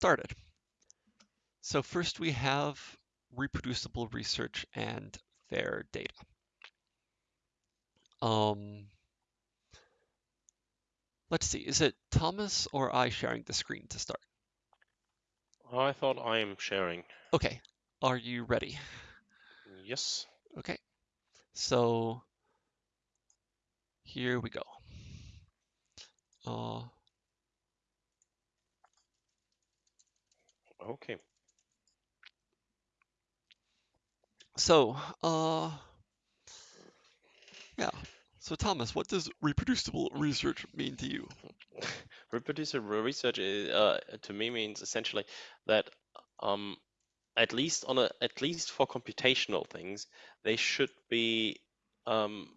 started. So first we have reproducible research and fair data. Um, let's see, is it Thomas or I sharing the screen to start? I thought I am sharing. Okay, are you ready? Yes. Okay, so here we go. Uh, Okay. so, uh, yeah. So Thomas, what does reproducible research mean to you? Reproducible research is, uh, to me means essentially that um, at least on a at least for computational things, they should be um,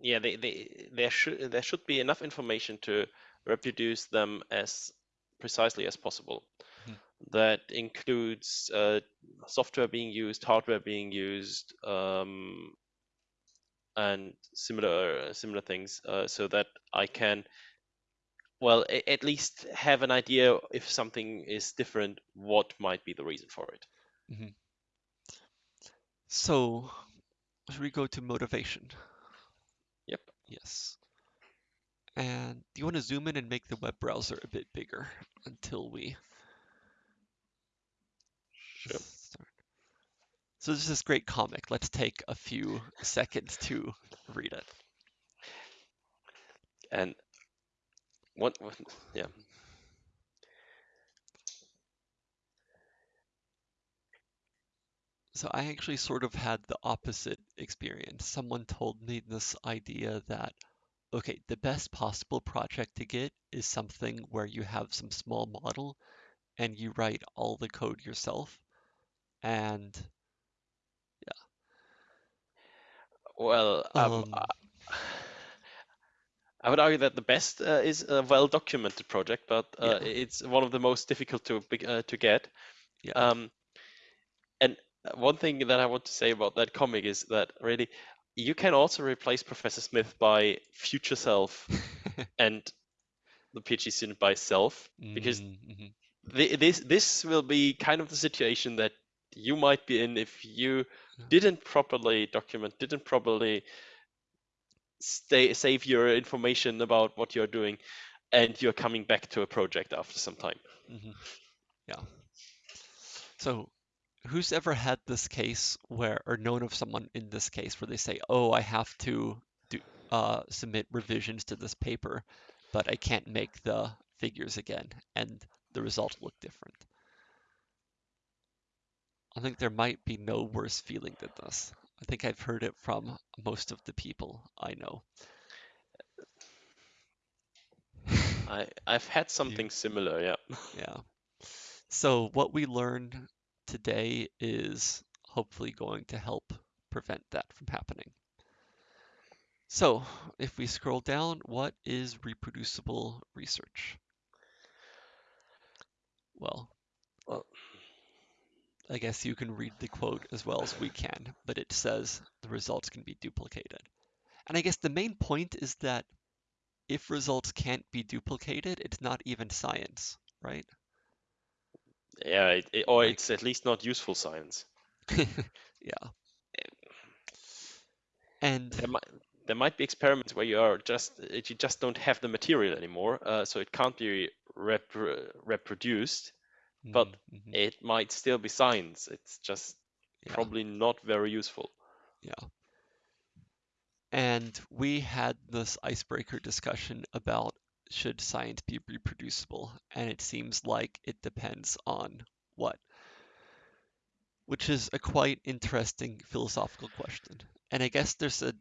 yeah they, they there should there should be enough information to reproduce them as precisely as possible. Mhm. That includes uh, software being used, hardware being used, um, and similar similar things, uh, so that I can well a- at least have an idea if something is different, what might be the reason for it. So, should we go to motivation? Yep. Yes. And do you want to zoom in and make the web browser a bit bigger until we Sure. So this is this great comic. Let's take a few seconds to read it. And what, what yeah. So I actually sort of had the opposite experience. Someone told me this idea that, okay, the best possible project to get is something where you have some small model and you write all the code yourself. And yeah. Well, um, um, I- I would argue that the best uh, is a well-documented project, but uh, Yeah. it's one of the most difficult to uh, to get. yeah, Um, and uh, one thing that I want to say about that comic is that really you can also replace Professor Smith by future self and the PhD student by self, because Mm, the, this this will be kind of the situation that you might be in if you didn't properly document, didn't properly stay save your information about what you're doing, and you're coming back to a project after some time. Mhm. Yeah. So, who's ever had this case where, or known of someone in this case where they say, "Oh, I have to do uh, submit revisions to this paper, but I can't make the figures again," and the result look different. I think there might be no worse feeling than this. I think I've heard it from most of the people I know. I I've had something similar, yeah. Yeah. So what we learned today is hopefully going to help prevent that from happening. So if we scroll down, what is reproducible research? Well, Well- I guess you can read the quote as well as we can, but it says the results can be duplicated. And I guess the main point is that if results can't be duplicated, it's not even science, right? Yeah, it, it- or Like- it's at least not useful science. Yeah. And There might there might be experiments where you are just you just don't have the material anymore, uh, so it can't be repro reproduced. But Mm, mhm, It might still be science. It's just yeah. probably not very useful. Yeah. And we had this icebreaker discussion about should science be reproducible, and it seems like it depends on what, which is a quite interesting philosophical question. And I guess there's a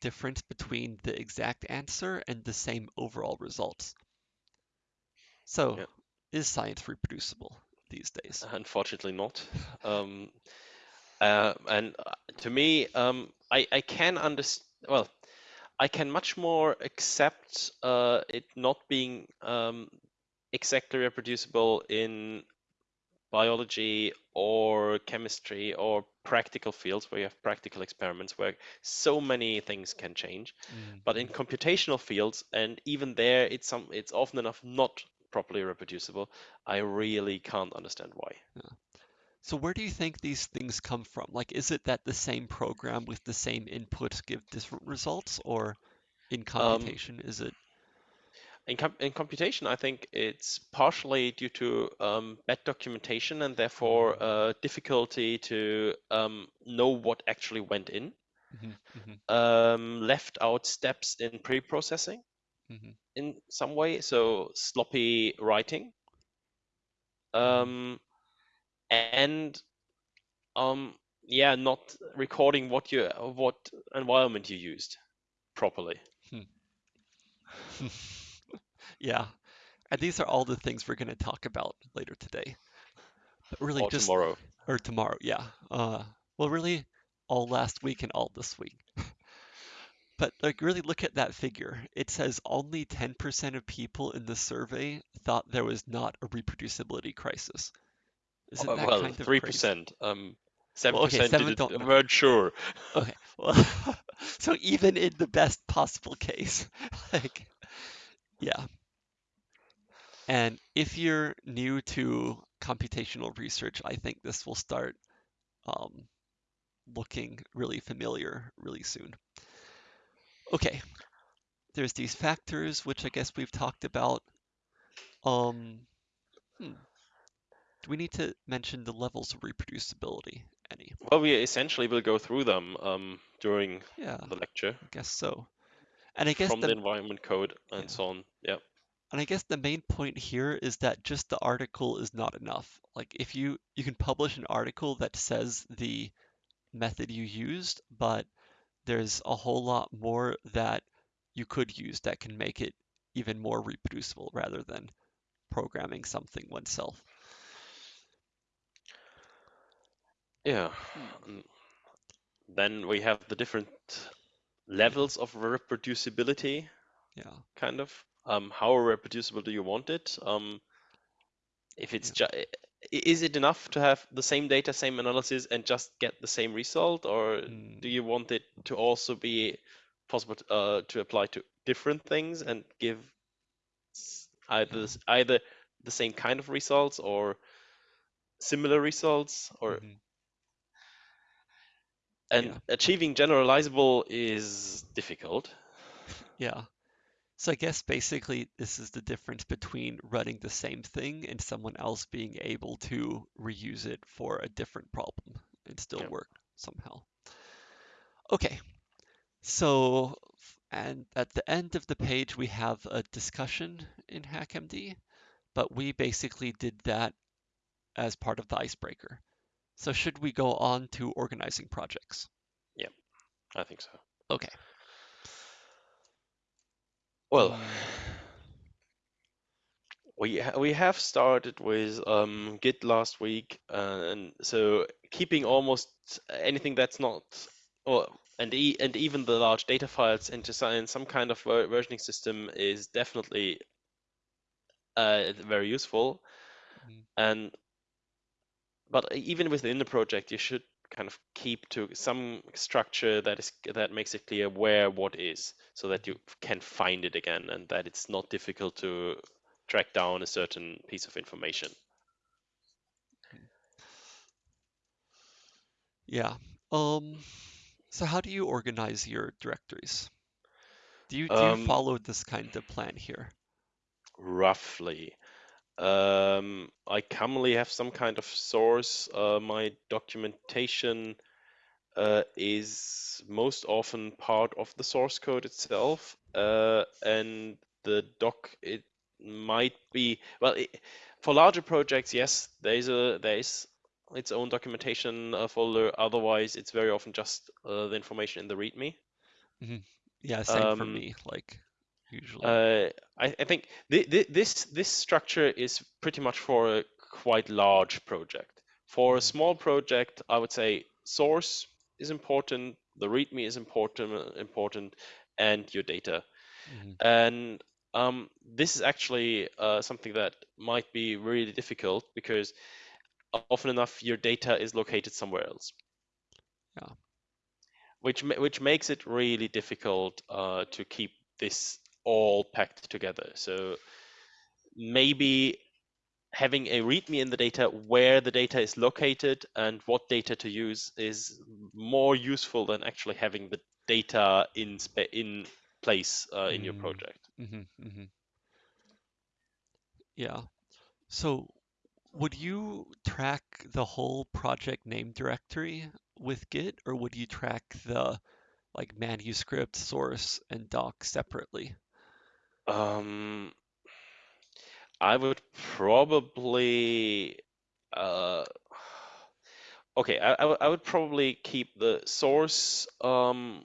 difference between the exact answer and the same overall results. So, Yeah. Is science reproducible these days? Unfortunately, not. Um, uh, and uh, to me, um, I I can understand. Well, I can much more accept uh, it not being um, exactly reproducible in biology or chemistry or practical fields where you have practical experiments where so many things can change. Mm, But in computational fields, and even there, it's some it's often enough not properly reproducible, I really can't understand why. Yeah. So where do you think these things come from? Like, is it that the same program with the same inputs give different results, or in Um, computation, is it? in, com in computation, I think it's partially due to um, bad documentation and therefore Mm, uh, difficulty to um, know what actually went in. mhm, Um, left out steps in pre-processing mhm, in some way, so sloppy writing. mhm. Um, and um, yeah, not recording what you what environment you used properly. Hmm. Yeah, and these are all the things we're going to talk about later today. But really, Or just tomorrow. or tomorrow, yeah. Uh, well, really, all last week and all this week. But like, really look at that figure. It says only 10% of people in the survey thought there was not a reproducibility crisis. Isn't Uh, that well, kind of three crazy? percent. Um, Well, seven okay, percent seven didn't don't know. weren't sure. Okay, well, so even in the best possible case, like, yeah. And if you're new to computational research, I think this will start um, looking really familiar really soon. Okay, there's these factors, which I guess we've talked about. Um, hmm. Do we need to mention the levels of reproducibility? Any? Well, we essentially will go through them um, during Yeah, the lecture I guess so. And I guess from the the environment code and yeah, so on. Yeah. and I guess the main point here is that just the article is not enough. Like if you you can publish an article that says the method you used, but there's a whole lot more that you could use that can make it even more reproducible rather than programming something oneself. Yeah. Hmm. Then we have the different levels of reproducibility, Yeah, kind of. Um, how reproducible do you want it? Um, if it's yeah, just is it enough to have the same data, same analysis, and just get the same result, or mm, do you want it to also be possible to, uh, to apply to different things and give either either the same kind of results or similar results, or hmm and yeah, achieving generalizable is difficult. yeah. So I guess basically this is the difference between running the same thing and someone else being able to reuse it for a different problem and still Yeah. work somehow. Okay, so and at the end of the page we have a discussion in HackMD, but we basically did that as part of the icebreaker. So should we go on to organizing projects? Yeah, I think so. Okay. Well, Mm, we ha we have started with um, Git last week, uh, and so keeping almost anything that's not, or and e and even the large data files into some some kind of ver versioning system is definitely uh, very useful. mhm, And but even within the project, you should kind of keep to some structure that is that makes it clear where what is, so that you can find it again, and that it's not difficult to track down a certain piece of information. Yeah. Um, so how do you organize your directories? Do you do you Um, follow this kind of plan here? roughly. Um, I commonly have some kind of source. Uh, my documentation uh, is most often part of the source code itself, uh, and the doc it might be well it, for larger projects. Yes, there is a there is its own documentation uh, folder. Otherwise, it's very often just uh, the information in the README. hmm Yeah, same for Um, me, like usually. uh, I, I think th th this this structure is pretty much for a quite large project. For a hmm small project, I would say source is important, the README is important, important, and your data. hmm And um, this is actually uh, something that might be really difficult because often enough your data is located somewhere else, Yeah. which which makes it really difficult uh, to keep this all packed together. So maybe having a README in the data where the data is located and what data to use is more useful than actually having the data in in place uh, in mm. your project. Mm-hmm, mm-hmm. Yeah. So would you track the whole project name directory with Git, or would you track the like manuscript, source, and doc separately? Um, I would probably uh, okay. I, I, I would probably keep the source um,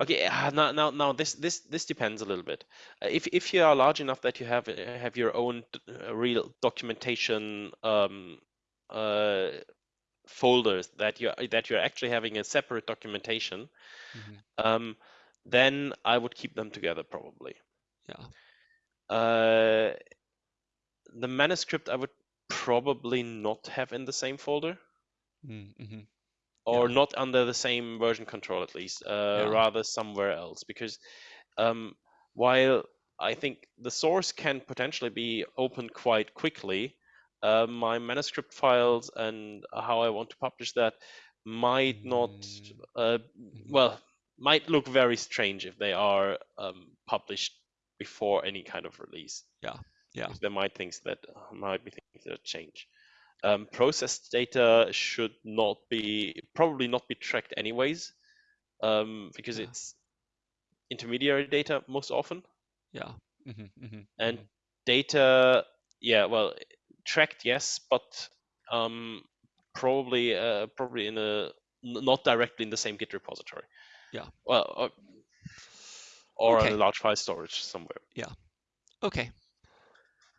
Okay, uh, now, now, now this this this depends a little bit. Uh, if if you are large enough that you have uh, have your own uh, real documentation um, uh, folders that you that you're actually having a separate documentation, mm-hmm. um, then I would keep them together probably. Yeah. Uh, the manuscript I would probably not have in the same folder. Mm-hmm or yeah. not under the same version control at least, uh, yeah. rather somewhere else. Because um, while I think the source can potentially be opened quite quickly, uh, my manuscript files and how I want to publish that might not, mm. uh, mm-hmm. well, might look very strange if they are um, published before any kind of release. Yeah, yeah. There might things that might be things that change um, processed data should not be probably not be tracked anyways um, because yeah. it's intermediary data most often yeah mm-hmm, mm-hmm, and mm-hmm. data yeah well tracked yes but um, probably uh, probably in a not directly in the same git repository yeah well or, okay. on a large file storage somewhere yeah okay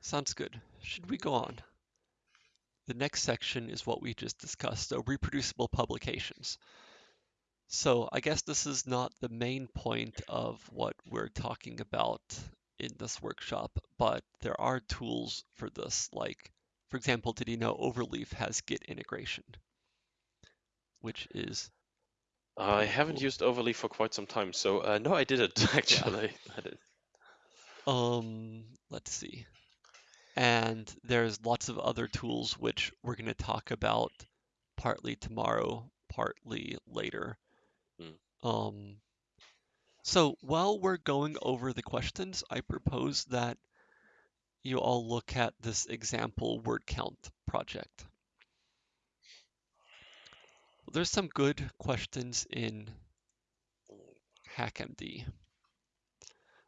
sounds good should we go on the next section is what we just discussed, so reproducible publications. So I guess this is not the main point of what we're talking about in this workshop, but there are tools for this. Like, for example, did you know Overleaf has Git integration, which is I haven't used Overleaf for quite some time, so uh, no, I didn't actually. Yeah. I did. Um, let's see and there's lots of other tools which we're going to talk about partly tomorrow, partly later. Mm. Um, so while we're going over the questions, I propose that you all look at this example word count project. There's some good questions in HackMD.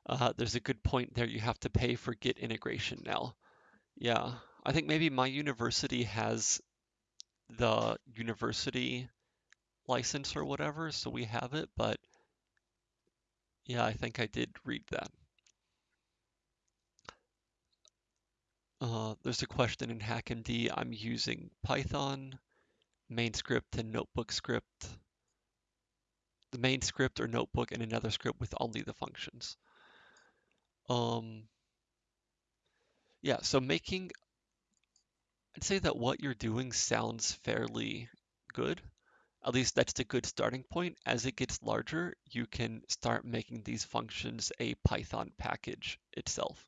Uh, there's a good point there. You have to pay for Git integration now. Yeah, I think maybe my university has the university license or whatever, so we have it, but yeah, I think I did read that. Uh, there's a question in HackMD. I'm using Python, main script, and notebook script. The main script or notebook and another script with only the functions. Um, yeah, so making, I'd say that what you're doing sounds fairly good. At least that's a good starting point. As it gets larger, you can start making these functions a Python package itself,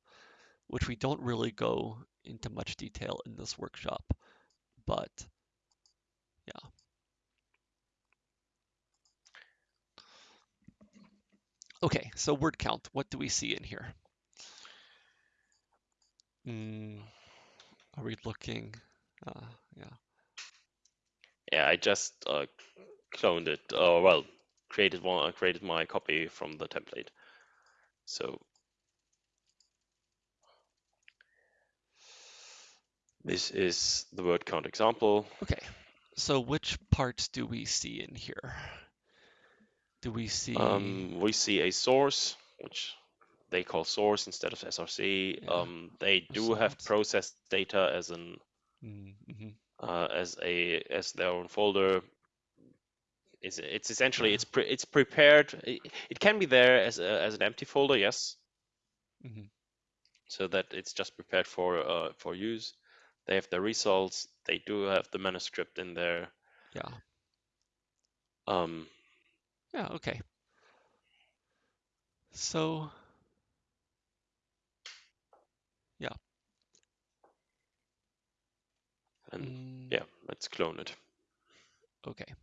which we don't really go into much detail in this workshop, but yeah. Okay, so word count, what do we see in here? Mm, are we looking? Uh, yeah. Yeah, I just uh, cloned it. Uh, well, created one. I created my copy from the template. So this is the word count example. Okay. So which parts do we see in here? Do we see? Um, we see a source, which they call source instead of SRC. Yeah. Um, they do have processed data as an mm-hmm. uh, as a as their own folder. It's it's essentially it's pre- it's prepared. It, it, can be there as a, as an empty folder, yes. Mm-hmm. So that it's just prepared for uh, for use. They have the results. They do have the manuscript in there. Yeah. Um. Yeah. Okay. So Yeah. And Mm, yeah, let's clone it. Okay.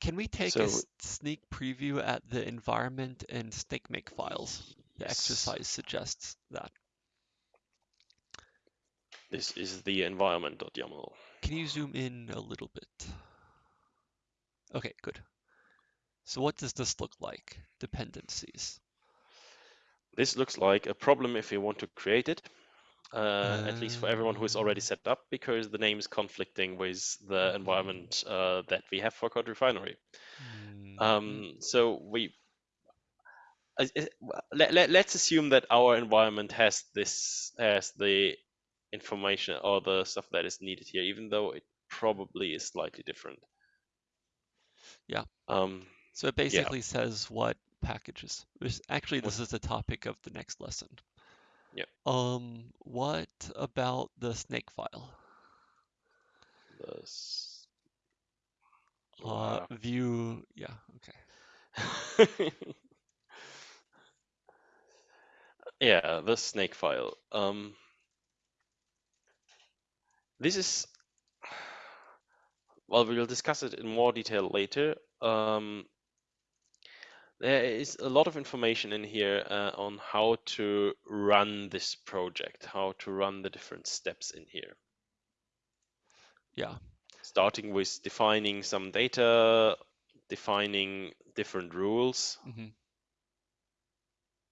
Can we take So a sneak preview at the environment and snakemake files? The yes, exercise suggests that. This is the environment.yaml. Can you zoom in a little bit? Okay, good. So what does this look like? Dependencies. This looks like a problem if you want to create it, uh, at least for everyone who is already Uh, set up, because the name is conflicting with the mhm, environment uh, that we have for Code Refinery. mhm. Um, so we uh, uh, let, let, let's assume that our environment has this has the information or the stuff that is needed here, even though it probably is slightly different. Yeah. Um, So it yeah, basically says what packages. This, actually, this is the topic of the next lesson. yeah, Um, what about the Snakefile? the s- Uh, wow. view, yeah, okay. yeah, the Snakefile. Um, this is well, we will discuss it in more detail later. Um, there is a lot of information in here uh, on how to run this project, how to run the different steps in here. Yeah. Starting with defining some data, defining different rules. hmm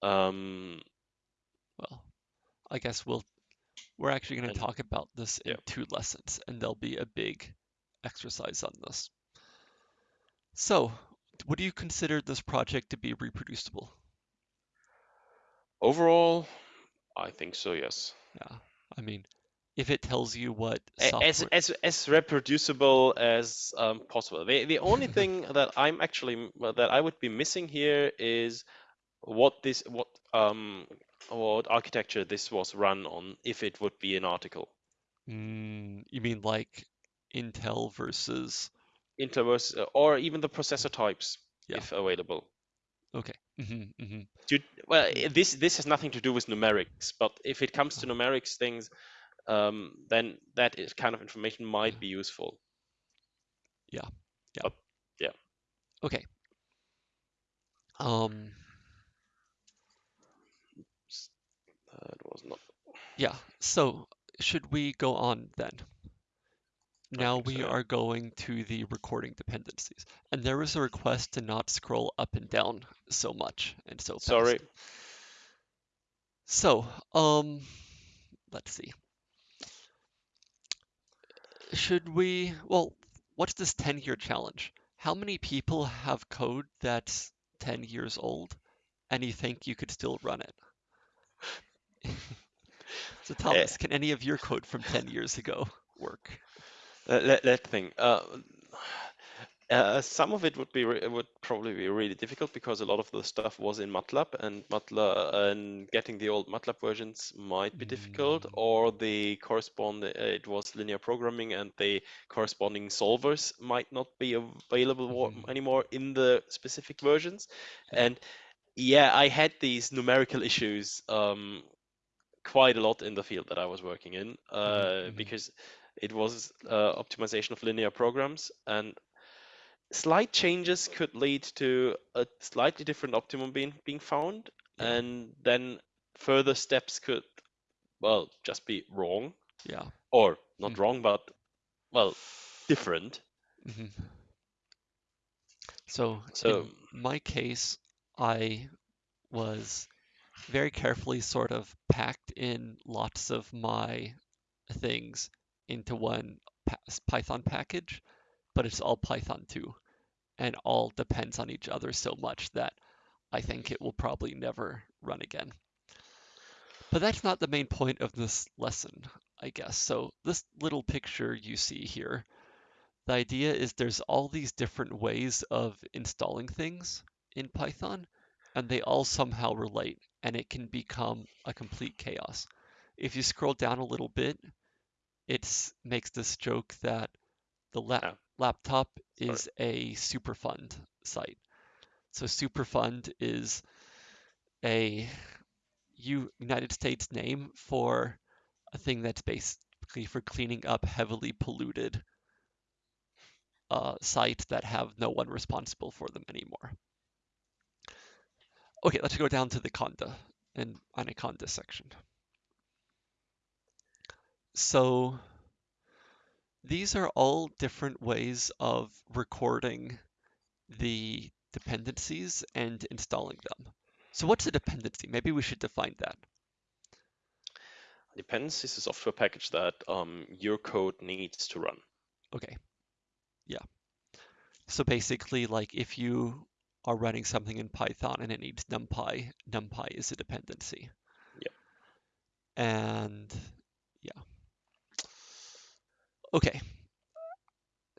Um, Well, I guess we'll we're actually going to talk about this in yeah, two lessons, and there'll be a big exercise on this. So, would you consider this project to be reproducible? overall, I think so. Yes. Yeah. I mean, if it tells you what A- As as as reproducible as um, possible. The the only thing that I'm actually that I would be missing here is what this what um what architecture this was run on if it would be an article. Mm, you mean like Intel versus. Intel versus, uh, or even the processor types Yeah. if available. Okay. hmm hmm To, well, this this has nothing to do with numerics, but if it comes to numerics things, um, then that is kind of information might be useful. Yeah. Yeah. But yeah, Okay. Um. s- that was not. Yeah. So, should we go on then? Now think so. we are going to the recording dependencies. And there was a request to not scroll up and down so much and so Fast. Sorry. So, um, let's see. Should we, well, what's this 10 year challenge? How many people have code that's 10 years old and you think you could still run it? So, Uh, Thomas, can any of your code from 10 years ago work? let, let think. Uh, uh, some of it would be would probably be really difficult because a lot of the stuff was in MATLAB, and MATLAB and getting the old MATLAB versions might be difficult, Mm, or the correspond uh, it was linear programming, and the corresponding solvers might not be available mhm, anymore in the specific versions. And yeah, I had these numerical issues um, quite a lot in the field that I was working in uh, mhm, because it was uh, optimization of linear programs and slight changes could lead to a slightly different optimum being being found Yeah. and then further steps could well just be wrong Yeah. or not Hmm. wrong but well different mhm. So so in my case, I was very carefully sort of packed in lots of my things into one Python package, but it's all Python 2 and all depends on each other so much that I think it will probably never run again. But that's not the main point of this lesson, I guess. So this little picture you see here, the idea is there's all these different ways of installing things in Python, and they all somehow relate, and it can become a complete chaos. If you scroll down a little bit, it makes this joke that the Ah, laptop is a Superfund site. So Superfund is a U United States name for a thing that's basically for cleaning up heavily polluted uh, sites that have no one responsible for them anymore. Okay, let's go down to the conda and anaconda section. So these are all different ways of recording the dependencies and installing them. So what's a dependency? Maybe we should define that. Dependency is a software package that um, your code needs to run. Okay. Yeah. So basically, like if you are running something in Python and it needs NumPy, NumPy is a dependency. Yeah. And yeah. Okay.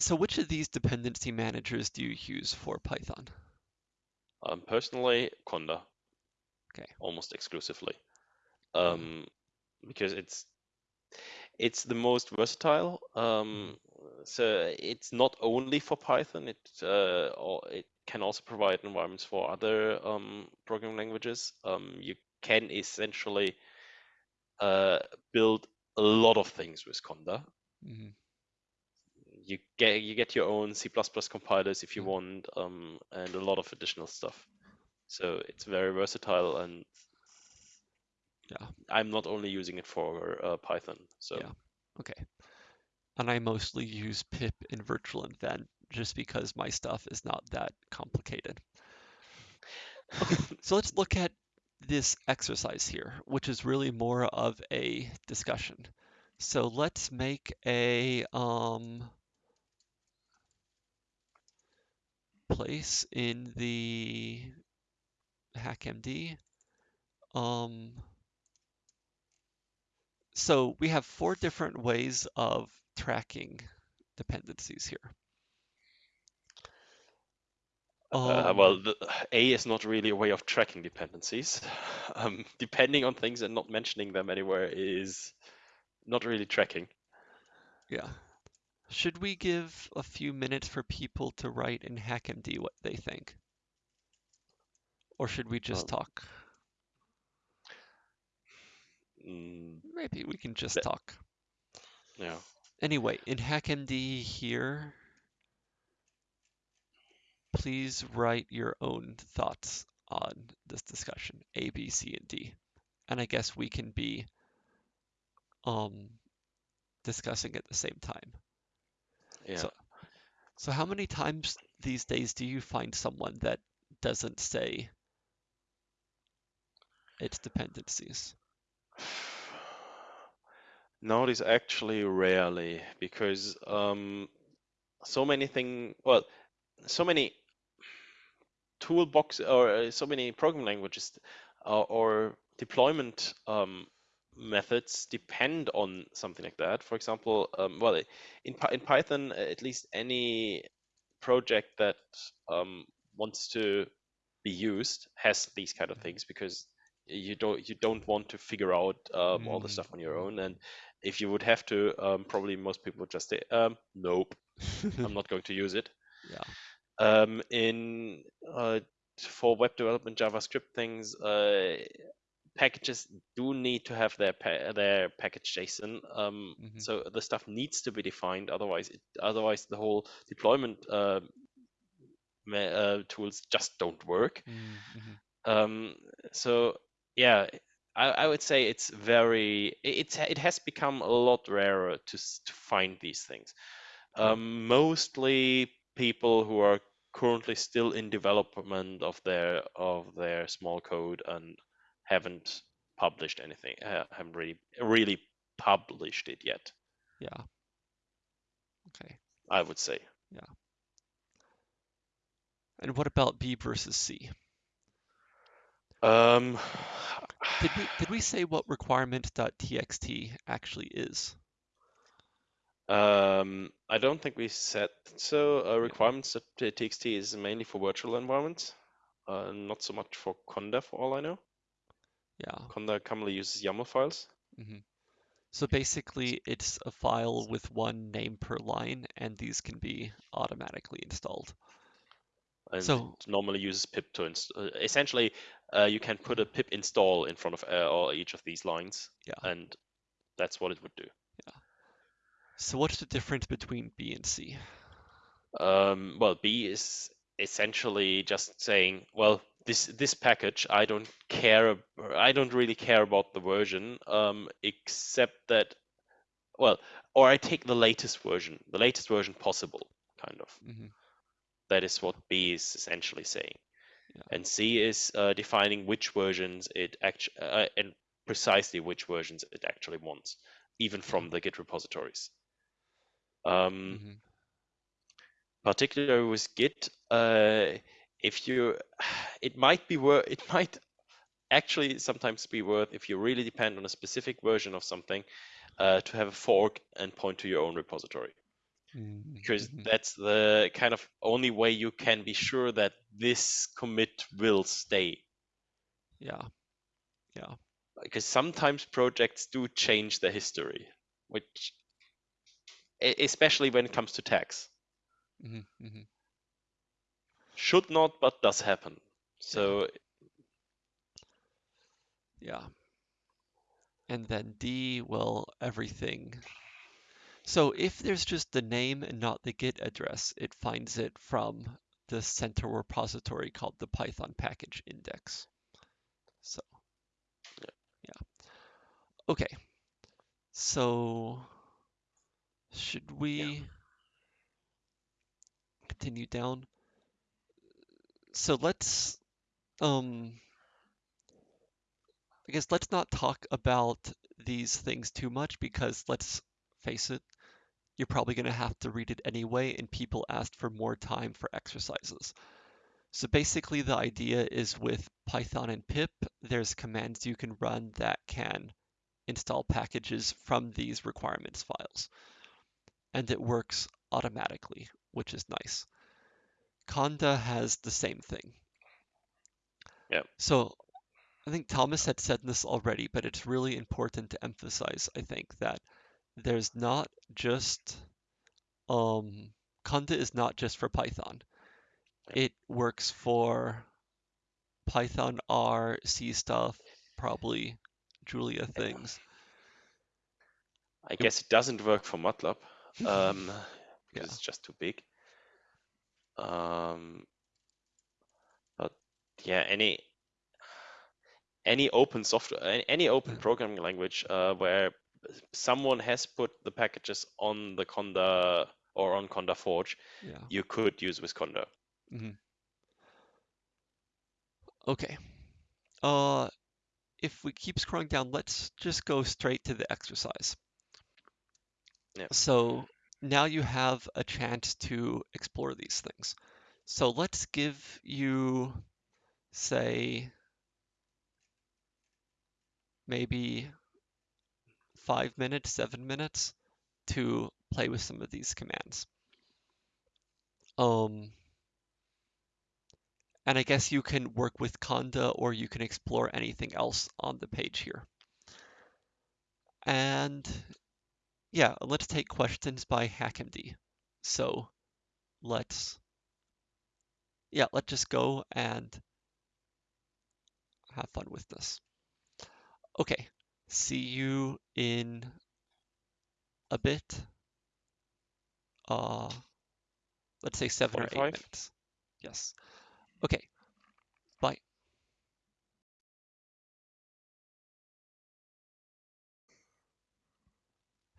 So which of these dependency managers do you use for Python? Um, personally, Conda. Okay. Almost exclusively. Um, because it's it's the most versatile. Um, so it's not only for Python. It uh, or it can also provide environments for other um, programming languages. Um, you can essentially uh, build a lot of things with Conda. Mm-hmm. You get you get your own C++ compilers if you Mhm. want, um, and a lot of additional stuff. So it's very versatile, and Yeah. I'm not only using it for uh, Python. So Yeah. Okay. And I mostly use pip in virtualenv just because my stuff is not that complicated. So let's look at this exercise here, which is really more of a discussion. So let's make a um, place in the HackMD. Um, so we have four different ways of tracking dependencies here. Uh, Um, well, the, A is not really a way of tracking dependencies. Um, depending on things and not mentioning them anywhere is not really tracking. Yeah. Should we give a few minutes for people to write in HackMD what they think? Or should we just Um, talk? Mm, Maybe we can just Let- talk. yeah. Anyway, in HackMD here, please write your own thoughts on this discussion, A, B, C, and D. And I guess we can be um, discussing at the same time. Yeah. So- So how many times these days do you find someone that doesn't say its dependencies? Nowadays, actually, rarely because um, so many thing. Well, so many toolbox or uh, so many programming languages uh, or deployment um, methods depend on something like that. For example, um, well, in in Python, uh, at least any project that um, wants to be used has these kind of things because you don't you don't want to figure out um, all the Mm, stuff on your own and if you would have to um, probably most people would just say um, nope i'm not going to use it Yeah. Um, in uh, for web development javascript things uh, packages do need to have their pa- their package json um, Mhm. so the stuff needs to be defined otherwise it, otherwise the whole deployment uh, uh, tools just don't work Mm, mhm. um, so yeah, I, I would say it's very it- it's it has become a lot rarer to to find these things. Um, mostly people who are currently still in development of their of their small code and haven't published anything, uh, haven't really really published it yet. Yeah. Okay. I would say. Yeah. And what about B versus C? Um, Did we did we say what requirement.txt actually is? Um, I don't think we said so. Uh, requirements that TXT is mainly for virtual environments, uh, not so much for Conda, for all I know. Yeah. Conda commonly uses YAML files. Mm -hmm. So basically, it's a file with one name per line, and these can be automatically installed. and So- it normally uses pip to inst- uh, essentially uh, you can put a pip install in front of uh, each of these lines, Yeah. and that's what it would do. So what's the difference between B and C? Um, well, B is essentially just saying, well, this this package, I don't care, I don't really care about the version, um, except that, well, or I take the latest version, the latest version possible, kind of. Mhm. That is what B is essentially saying. Yeah. And C is uh, defining which versions it actually, uh, and precisely which versions it actually wants, even from the Git repositories. Um, Mhm. particularly with Git, uh, if you, it might be worth, it might actually sometimes be worth if you really depend on a specific version of something, uh, to have a fork and point to your own repository, Mhm. because Mhm. that's the kind of only way you can be sure that this commit will stay. Yeah. Yeah. Because sometimes projects do change their history, which, especially when it comes to tags. Mhm. Mhm. Should not, but does happen. So Yeah. And then D, well, everything. So if there's just the name and not the Git address, it finds it from the center repository called the Python package index. So, yeah. Okay. So, should we continue down? So let's, um, I guess let's not talk about these things too much because let's face it, you're probably going to have to read it anyway, and people asked for more time for exercises. So basically, the idea is with Python and pip, there's commands you can run that can install packages from these requirements files. And it works automatically, which is nice. Conda has the same thing. Yep. So I think Thomas had said this already, but it's really important to emphasize, I think, that there's not just um Conda is not just for Python. It works for Python, R, C stuff, probably Julia things. I guess it doesn't work for MATLAB um, because Yeah. it's just too big. Um, but yeah, any any open software, any- open Yeah. programming language uh, where someone has put the packages on the Conda or on Conda Forge, Yeah. you could use with Conda. Okay. Uh, if we keep scrolling down, let's just go straight to the exercise. So now you have a chance to explore these things. So let's give you, say, maybe five minutes, seven minutes to play with some of these commands. Um, and I guess you can work with Conda or you can explore anything else on the page here. And yeah, let's take questions by HackMD. So let's, yeah, let's just go and have fun with this. Okay, see you in a bit. Uh, let's say seven or eight minutes. Yes. Okay. Bye.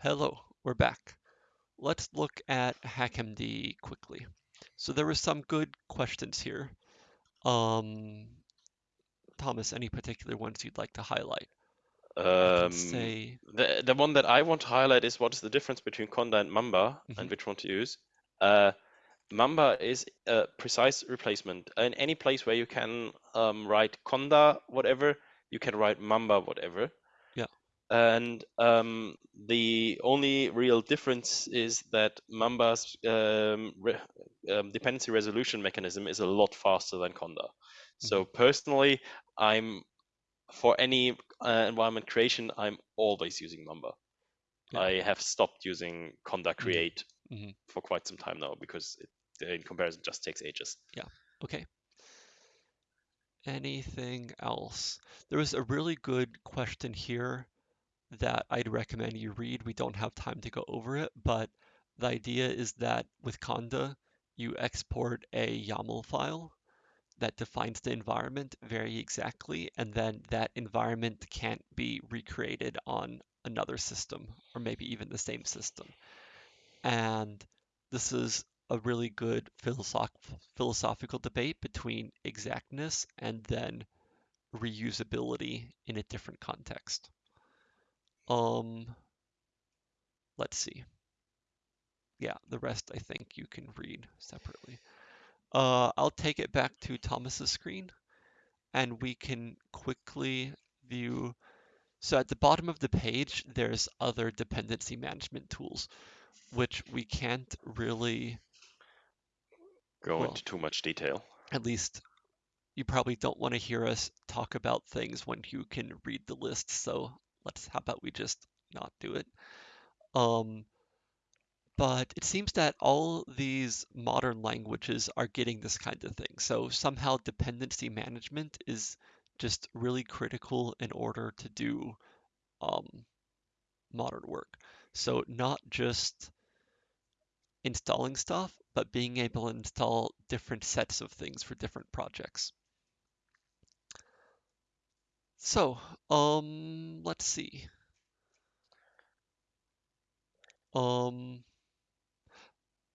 Hello, we're back. Let's look at HackMD quickly. So there were some good questions here. Um, Thomas, any particular ones you'd like to highlight? Um, say, the the one that I want to highlight is what is the difference between Conda and Mamba Mhm. and which one to use. Uh, Mamba is a precise replacement. In any place where you can um, write Conda whatever, you can write Mamba whatever. And um, the only real difference is that Mamba's um, re- um, dependency resolution mechanism is a lot faster than Conda. So personally, I'm for any uh, environment creation, I'm always using Mamba. Yeah. I have stopped using Conda create Mhm. for quite some time now because it, in comparison, just takes ages. Yeah. Okay. Anything else? There was a really good question here that I'd recommend you read. We don't have time to go over it, but the idea is that with Conda, you export a YAML file that defines the environment very exactly, and then that environment can't be recreated on another system, or maybe even the same system. And this is a really good philosoph philosophical debate between exactness and then reusability in a different context. Um, let's see. Yeah, the rest I think you can read separately. Uh, I'll take it back to Thomas's screen and we can quickly view. So at the bottom of the page, there's other dependency management tools, which we can't really go well, into too much detail. At least you probably don't want to hear us talk about things when you can read the list. So let's, how about we just not do it? Um, but it seems that all these modern languages are getting this kind of thing. So somehow dependency management is just really critical in order to do um, modern work. So not just installing stuff, but being able to install different sets of things for different projects. So, um, let's see. Um,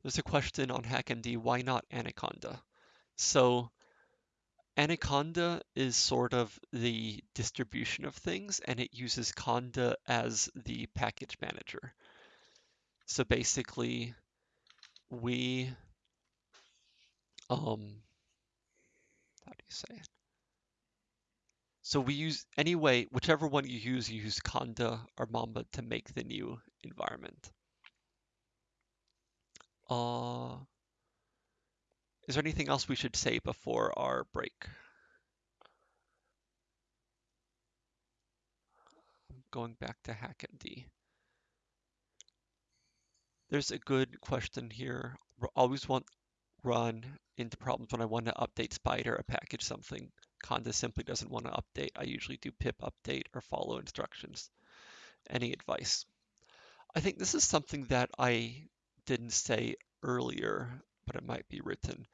there's a question on HackMD, why not Anaconda? So Anaconda is sort of the distribution of things and it uses Conda as the package manager. So basically we, um, how do you say it? So we use, anyway, whichever one you use, you use Conda or Mamba to make the new environment. Uh, is there anything else we should say before our break? I'm Going back to HackMD. There's a good question here. Always want run into problems when I want to update Spyder or package something. Conda simply doesn't want to update. I usually do pip update or follow instructions. Any advice? I think this is something that I didn't say earlier, but it might be written.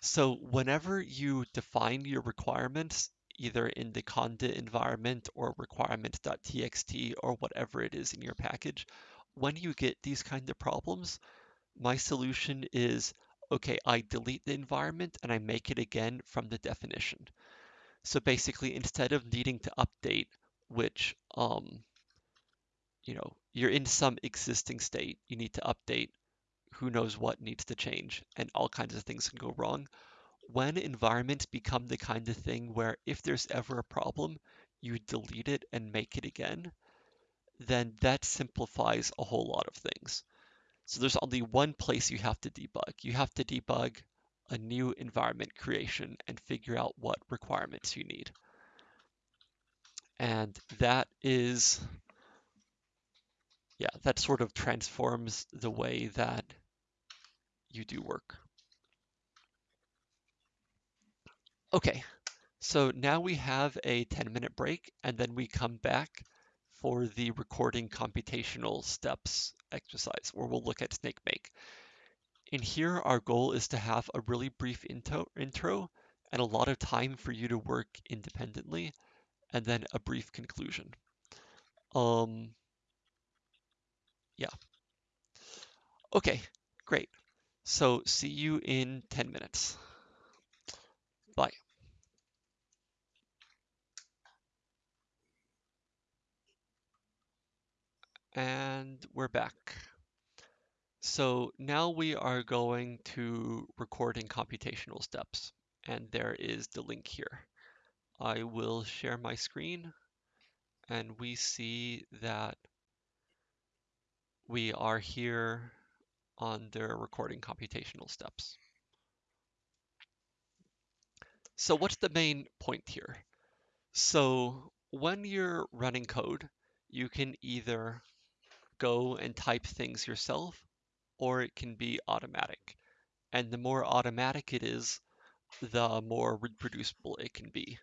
So whenever you define your requirements, either in the conda environment or requirements.txt or whatever it is in your package, when you get these kind of problems, my solution is, okay, I delete the environment and I make it again from the definition. So basically, instead of needing to update, which, um, you know, you're in some existing state, you need to update who knows what needs to change, and all kinds of things can go wrong. When environments become the kind of thing where if there's ever a problem, you delete it and make it again, then that simplifies a whole lot of things. So there's only one place you have to debug. You have to debug a new environment creation and figure out what requirements you need. And that is, yeah, that sort of transforms the way that you do work. Okay, so now we have a 10 minute break and then we come back for the recording computational steps exercise where we'll look at Snakemake. In here, our goal is to have a really brief intro, and a lot of time for you to work independently and then a brief conclusion. Um, yeah. Okay, great. So see you in 10 minutes. Bye. And we're back. So now we are going to recording computational steps, and there is the link here. I will share my screen, and we see that we are here on the recording computational steps. So what's the main point here? So when you're running code, you can either go and type things yourself, or it can be automatic. And the more automatic it is, the more reproducible it can be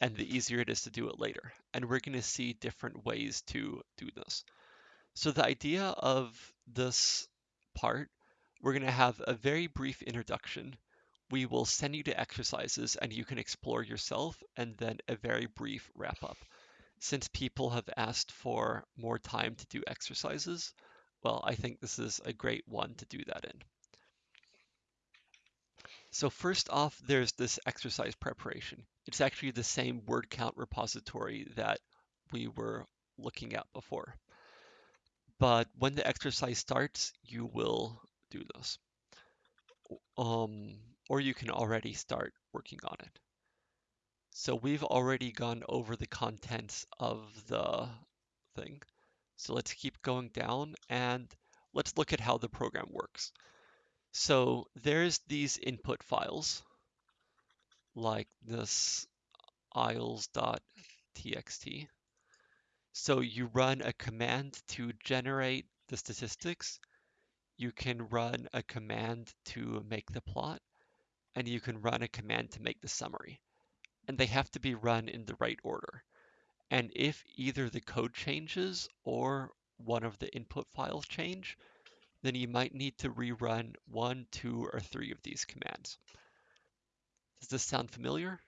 and the easier it is to do it later. And we're going to see different ways to do this. So the idea of this part, we're going to have a very brief introduction. We will send you to exercises and you can explore yourself and then a very brief wrap up. Since people have asked for more time to do exercises, well, I think this is a great one to do that in. So first off, there's this exercise preparation. It's actually the same word count repository that we were looking at before. But when the exercise starts, you will do this. Um, or you can already start working on it. So we've already gone over the contents of the thing. So let's keep going down and let's look at how the program works. So there's these input files like this isles.txt. So you run a command to generate the statistics. You can run a command to make the plot, and you can run a command to make the summary. And they have to be run in the right order. And if either the code changes or one of the input files change, then you might need to rerun one, two, or three of these commands. Does this sound familiar?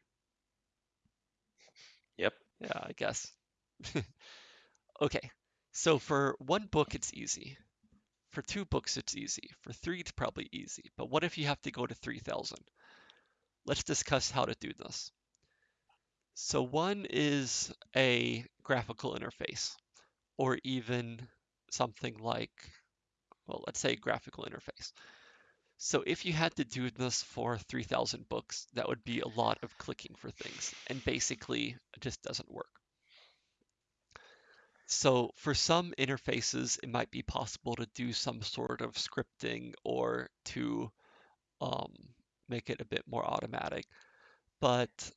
Yep. Yeah, I guess. okay, so for one book, it's easy. For two books, it's easy. For three, it's probably easy. But what if you have to go to 3000? Let's discuss how to do this. So one is a graphical interface, or even something like, well, let's say graphical interface. So if you had to do this for 3000 books, that would be a lot of clicking for things, and basically it just doesn't work. So for some interfaces, it might be possible to do some sort of scripting or to um, make it a bit more automatic. But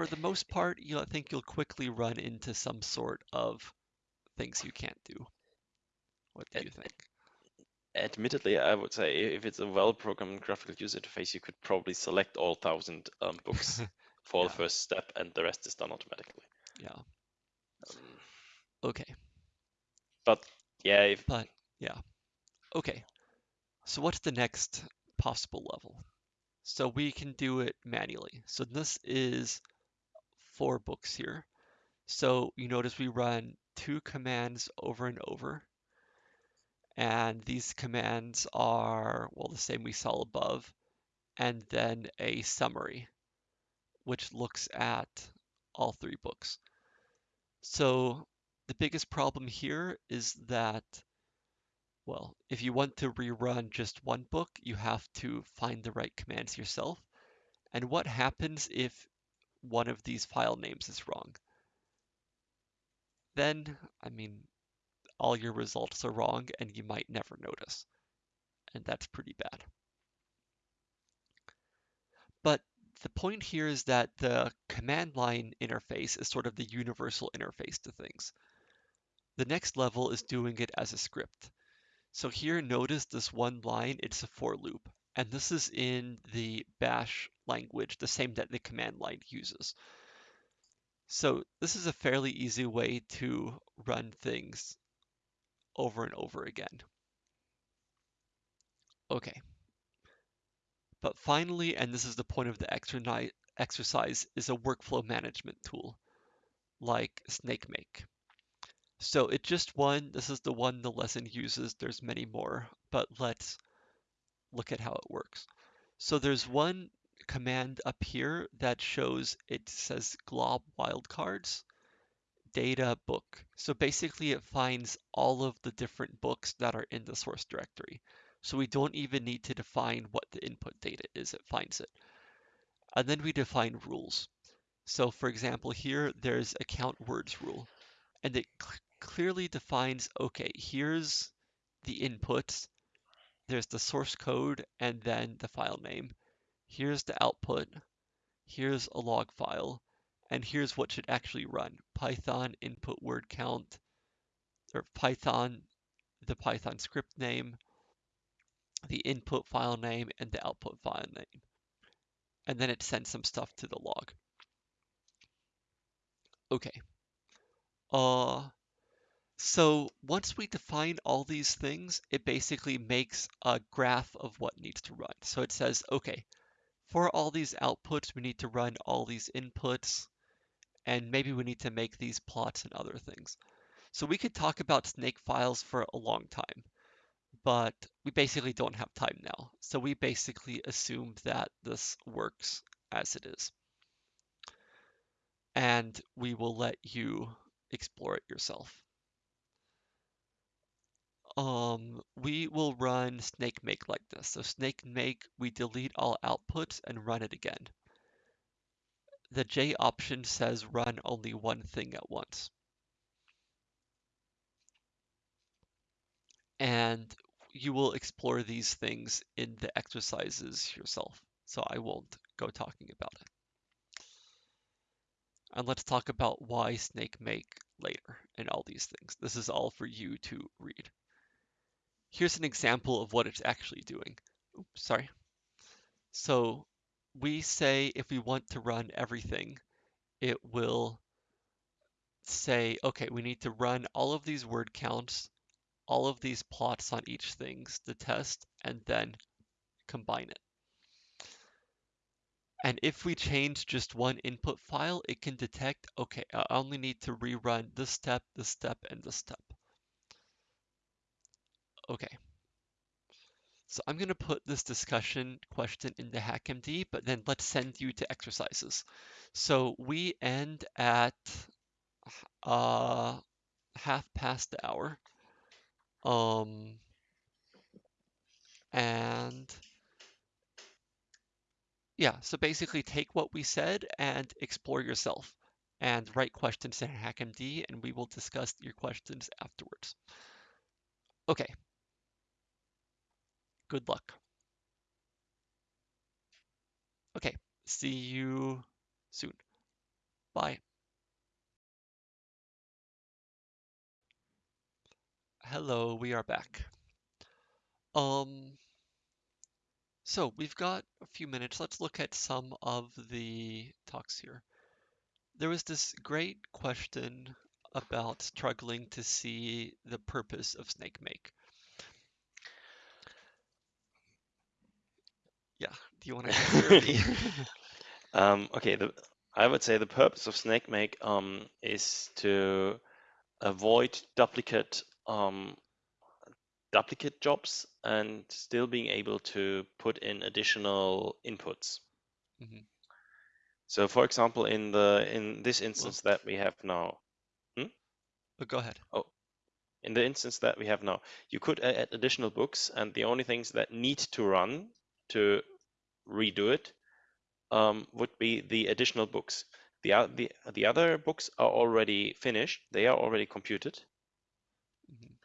for the most part, you I think you'll quickly run into some sort of things you can't do. What do you think? Admittedly, I would say if it's a well-programmed graphical user interface, you could probably select all thousand um, books for Yeah. the first step, and the rest is done automatically. Yeah. Um, Okay. but yeah, if But yeah. Okay. So what's the next possible level? So we can do it manually. So this is four books here. So you notice we run two commands over and over. And these commands are, well, the same we saw above. And then a summary, which looks at all three books. So the biggest problem here is that, well, if you want to rerun just one book, you have to find the right commands yourself. And what happens if one of these file names is wrong? Then, I mean, all your results are wrong and you might never notice. And that's pretty bad. But the point here is that the command line interface is sort of the universal interface to things. The next level is doing it as a script. So here, notice this one line, it's a for loop. And this is in the bash language, the same that the command line uses. So this is a fairly easy way to run things over and over again. Okay. But finally, and this is the point of the exercise, is a workflow management tool like Snakemake. So it's just one, this is the one the lesson uses, there's many more, but let's look at how it works. So there's one command up here that shows it says glob wildcards data book. So basically it finds all of the different books that are in the source directory. So we don't even need to define what the input data is, it finds it. And then we define rules. So for example, here there's a count words rule, and it cl clearly defines, okay, here's the inputs, there's the source code, and then the file name. Here's the output, here's a log file, and here's what should actually run. Python input word count, or Python, the Python script name, the input file name, and the output file name. and then it sends some stuff to the log. Okay. Uh, so once we define all these things, it basically makes a graph of what needs to run. So it says, okay, for all these outputs, we need to run all these inputs, and maybe we need to make these plots and other things. So we could talk about Snakefiles for a long time, but we basically don't have time now. So we basically assume that this works as it is. And we will let you explore it yourself. Um, we will run Snakemake like this. So Snakemake, we delete all outputs and run it again. The J option says run only one thing at once. And you will explore these things in the exercises yourself. So I won't go talking about it. And let's talk about why Snakemake later and all these things. This is all for you to read. Here's an example of what it's actually doing. Oops, sorry. So we say if we want to run everything, it will say, okay, we need to run all of these word counts, all of these plots on each things, the test, and then combine it. And if we change just one input file, it can detect, okay, I only need to rerun this step, this step, and this step. Okay. So I'm going to put this discussion question into HackMD, but then let's send you to exercises. So we end at uh, half past the hour. Um, and yeah, so basically take what we said and explore yourself and write questions in HackMD and we will discuss your questions afterwards. Okay. Good luck. Okay, see you soon. Bye. Hello, we are back. Um, so we've got a few minutes. Let's look at some of the talks here. There was this great question about struggling to see the purpose of Snakemake. Yeah, do you want to answer? um, okay, the, I would say the purpose of Snakemake um, is to avoid duplicate um, duplicate jobs and still being able to put in additional inputs. Mhm. So, for example, in the in this Well, instance that we have now, but go ahead. Oh, in the instance that we have now, you could add additional books, and the only things that need to run to redo it um, would be the additional books. The, the the other books are already finished; they are already computed, Mhm.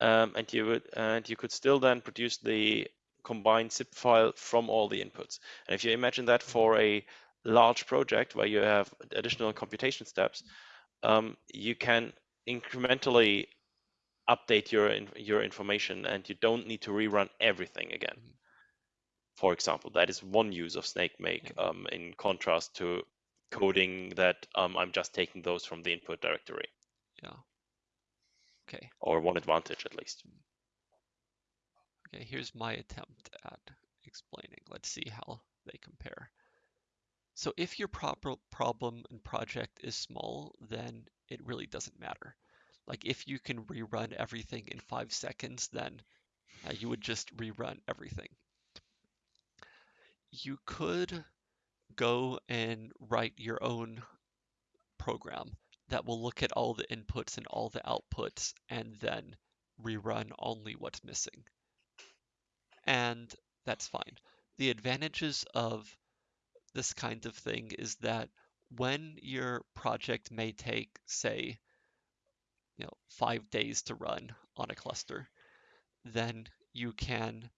um, and you would and you could still then produce the combined zip file from all the inputs. And if you imagine that for a large project where you have additional computation steps, um, you can incrementally update your your information, and you don't need to rerun everything again. Mhm. For example, that is one use of Snakemake, um, in contrast to coding that um, I'm just taking those from the input directory, Yeah. Okay. or one advantage at least. Okay, here's my attempt at explaining. Let's see how they compare. So if your proper problem and project is small, then it really doesn't matter. Like if you can rerun everything in five seconds, then uh, you would just rerun everything. You could go and write your own program that will look at all the inputs and all the outputs and then rerun only what's missing. And that's fine. The advantages of this kind of thing is that when your project may take, say, you know, five days to run on a cluster, then you can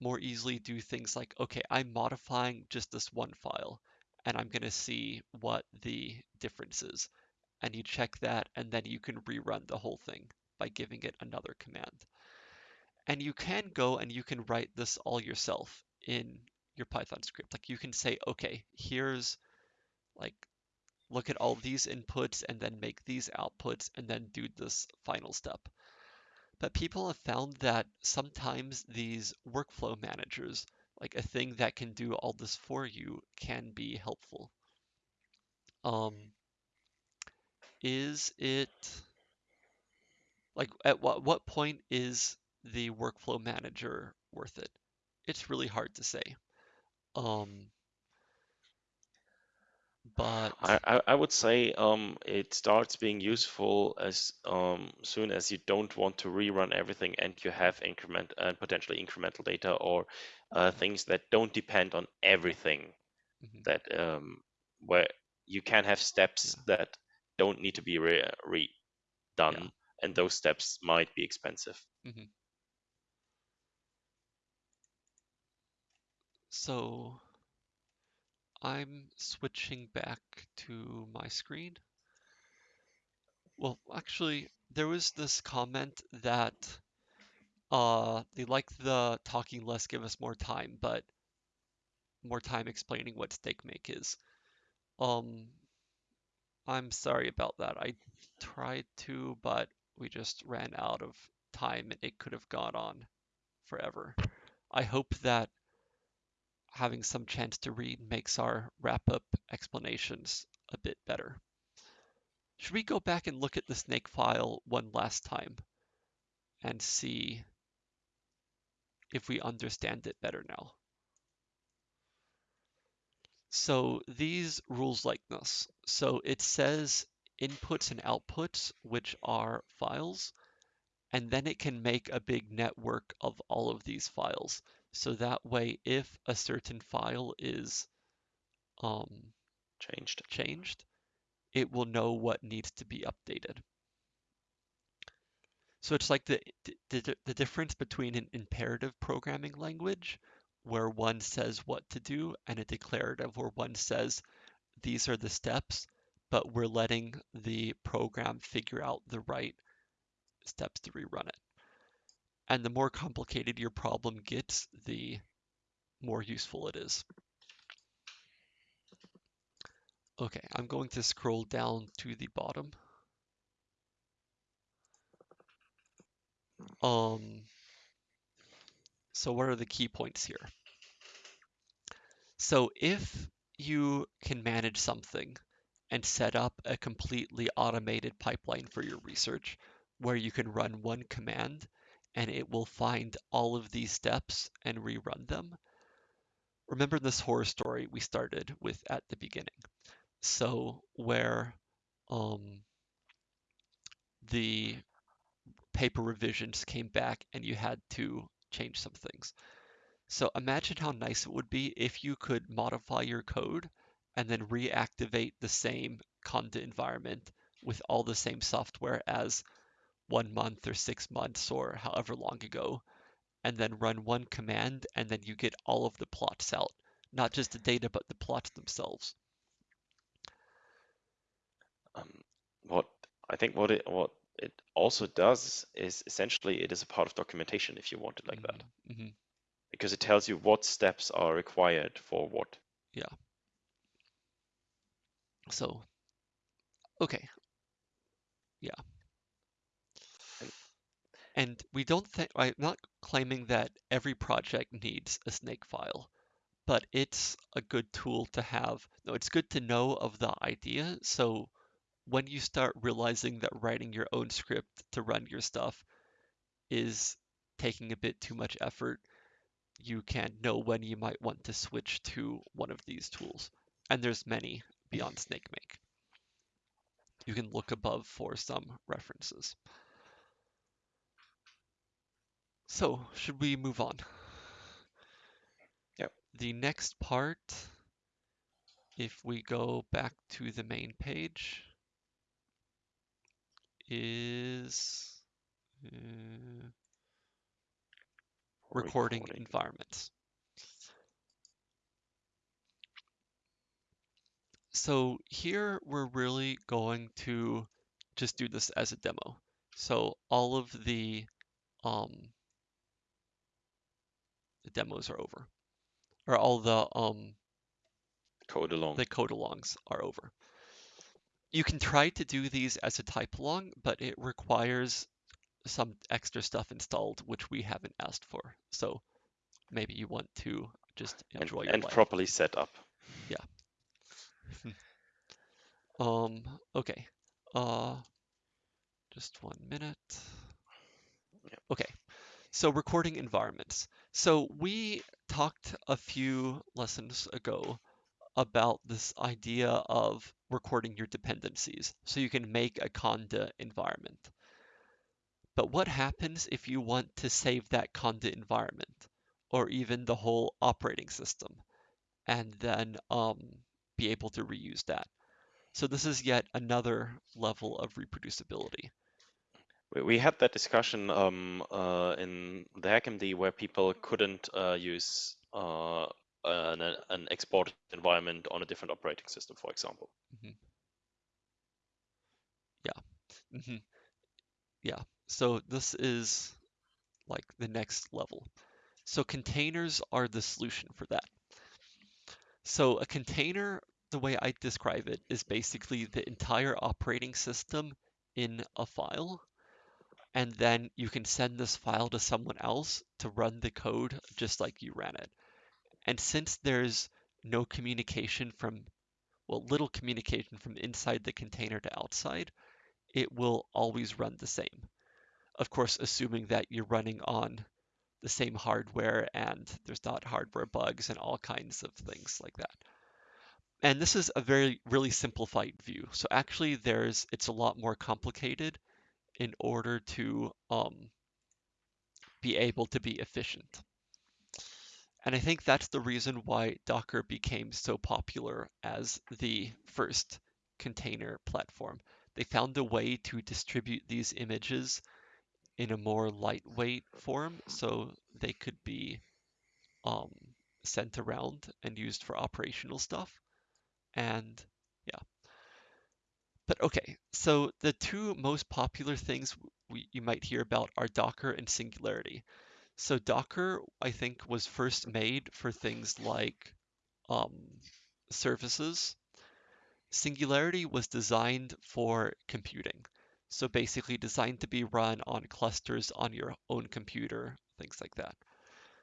more easily do things like, okay, I'm modifying just this one file and I'm going to see what the difference is. And you check that and then you can rerun the whole thing by giving it another command. And you can go and you can write this all yourself in your Python script. Like you can say, okay, here's like look at all these inputs and then make these outputs and then do this final step. But people have found that sometimes these workflow managers, like a thing that can do all this for you, can be helpful. Um, is it like at what what point is the workflow manager worth it? It's really hard to say. Um, but I, I, I would say um, it starts being useful as um, soon as you don't want to rerun everything and you have increment and uh, potentially incremental data or uh, things that don't depend on everything mhm, that um, where you can have steps that don't need to be re- redone and those steps might be expensive. mhm. So I'm switching back to my screen. Well, actually, there was this comment that uh, they like the talking less, give us more time, but more time explaining what Snakemake is. Um, I'm sorry about that. I tried to, but we just ran out of time and it could have gone on forever. I hope that having some chance to read makes our wrap-up explanations a bit better. Should we go back and look at the Snakefile one last time and see if we understand it better now? So these rules like this. So it says inputs and outputs, which are files, and then it can make a big network of all of these files. So that way, if a certain file is um, changed, changed, it will know what needs to be updated. So it's like the, the, the difference between an imperative programming language where one says what to do and a declarative where one says these are the steps, but we're letting the program figure out the right steps to rerun it. And the more complicated your problem gets, the more useful it is. Okay, I'm going to scroll down to the bottom. Um, so what are the key points here? So if you can manage something and set up a completely automated pipeline for your research where you can run one command and it will find all of these steps and rerun them. Remember this horror story we started with at the beginning. So where um, the paper revisions came back and you had to change some things. So imagine how nice it would be if you could modify your code and then reactivate the same conda environment with all the same software as one month or six months or however long ago, and then run one command and then you get all of the plots out, not just the data, but the plots themselves. Um, what I think what it what it also does is essentially it is a part of documentation if you want it like mm-hmm. that. Mm-hmm. Because it tells you what steps are required for what. Yeah. So, okay. Yeah. And we don't think, I'm not claiming that every project needs a Snakefile, but it's a good tool to have. No, it's good to know of the idea. So when you start realizing that writing your own script to run your stuff is taking a bit too much effort, you can know when you might want to switch to one of these tools. And there's many beyond Snakemake. You can look above for some references. So, should we move on? Yep. The next part, if we go back to the main page, is uh, recording, recording environments. So here we're really going to just do this as a demo. So all of the um, the demos are over. or all the um Code along. the code alongs are over. You can try to do these as a type along, but it requires some extra stuff installed, which we haven't asked for. So maybe you want to just and, enjoy your and life. properly set up. Yeah. um, okay. Uh, just one minute. Okay. So recording environments. So we talked a few lessons ago about this idea of recording your dependencies. So you can make a conda environment. But what happens if you want to save that conda environment or even the whole operating system and then um, be able to reuse that? So this is yet another level of reproducibility. We, had that discussion um, uh, in the HackMD where people couldn't uh, use uh, an, an environment on a different operating system, for example. hmm Yeah, so this is like the next level. So containers are the solution for that. So a container, the way I describe it, is basically the entire operating system in a file. And then you can send this file to someone else to run the code just like you ran it. And since there's no communication from, well, little communication from inside the container to outside, it will always run the same. Of course, assuming that you're running on the same hardware and there's not hardware bugs and all kinds of things like that. And this is a very really simplified view. So actually there's it's a lot more complicated in order to um, be able to be efficient. And I think that's the reason why Docker became so popular as the first container platform. They found a way to distribute these images in a more lightweight form so they could be um, sent around and used for operational stuff. And. But okay, so the two most popular things we, you might hear about are Docker and Singularity. So Docker, I think, was first made for things like um, services. Singularity was designed for computing. So basically designed to be run on clusters on your own computer, things like that.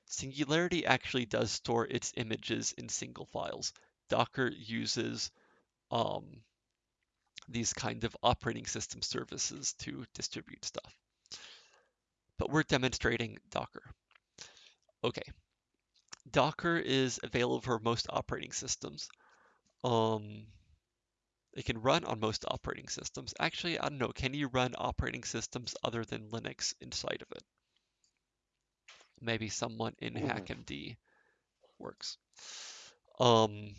Singularity actually does store its images in single files. Docker uses um, these kind of operating system services to distribute stuff but we're demonstrating Docker. Okay, Docker is available for most operating systems. Um, it can run on most operating systems. Actually, I don't know, can you run operating systems other than Linux inside of it? Maybe someone in Ooh. HackMD works. Um,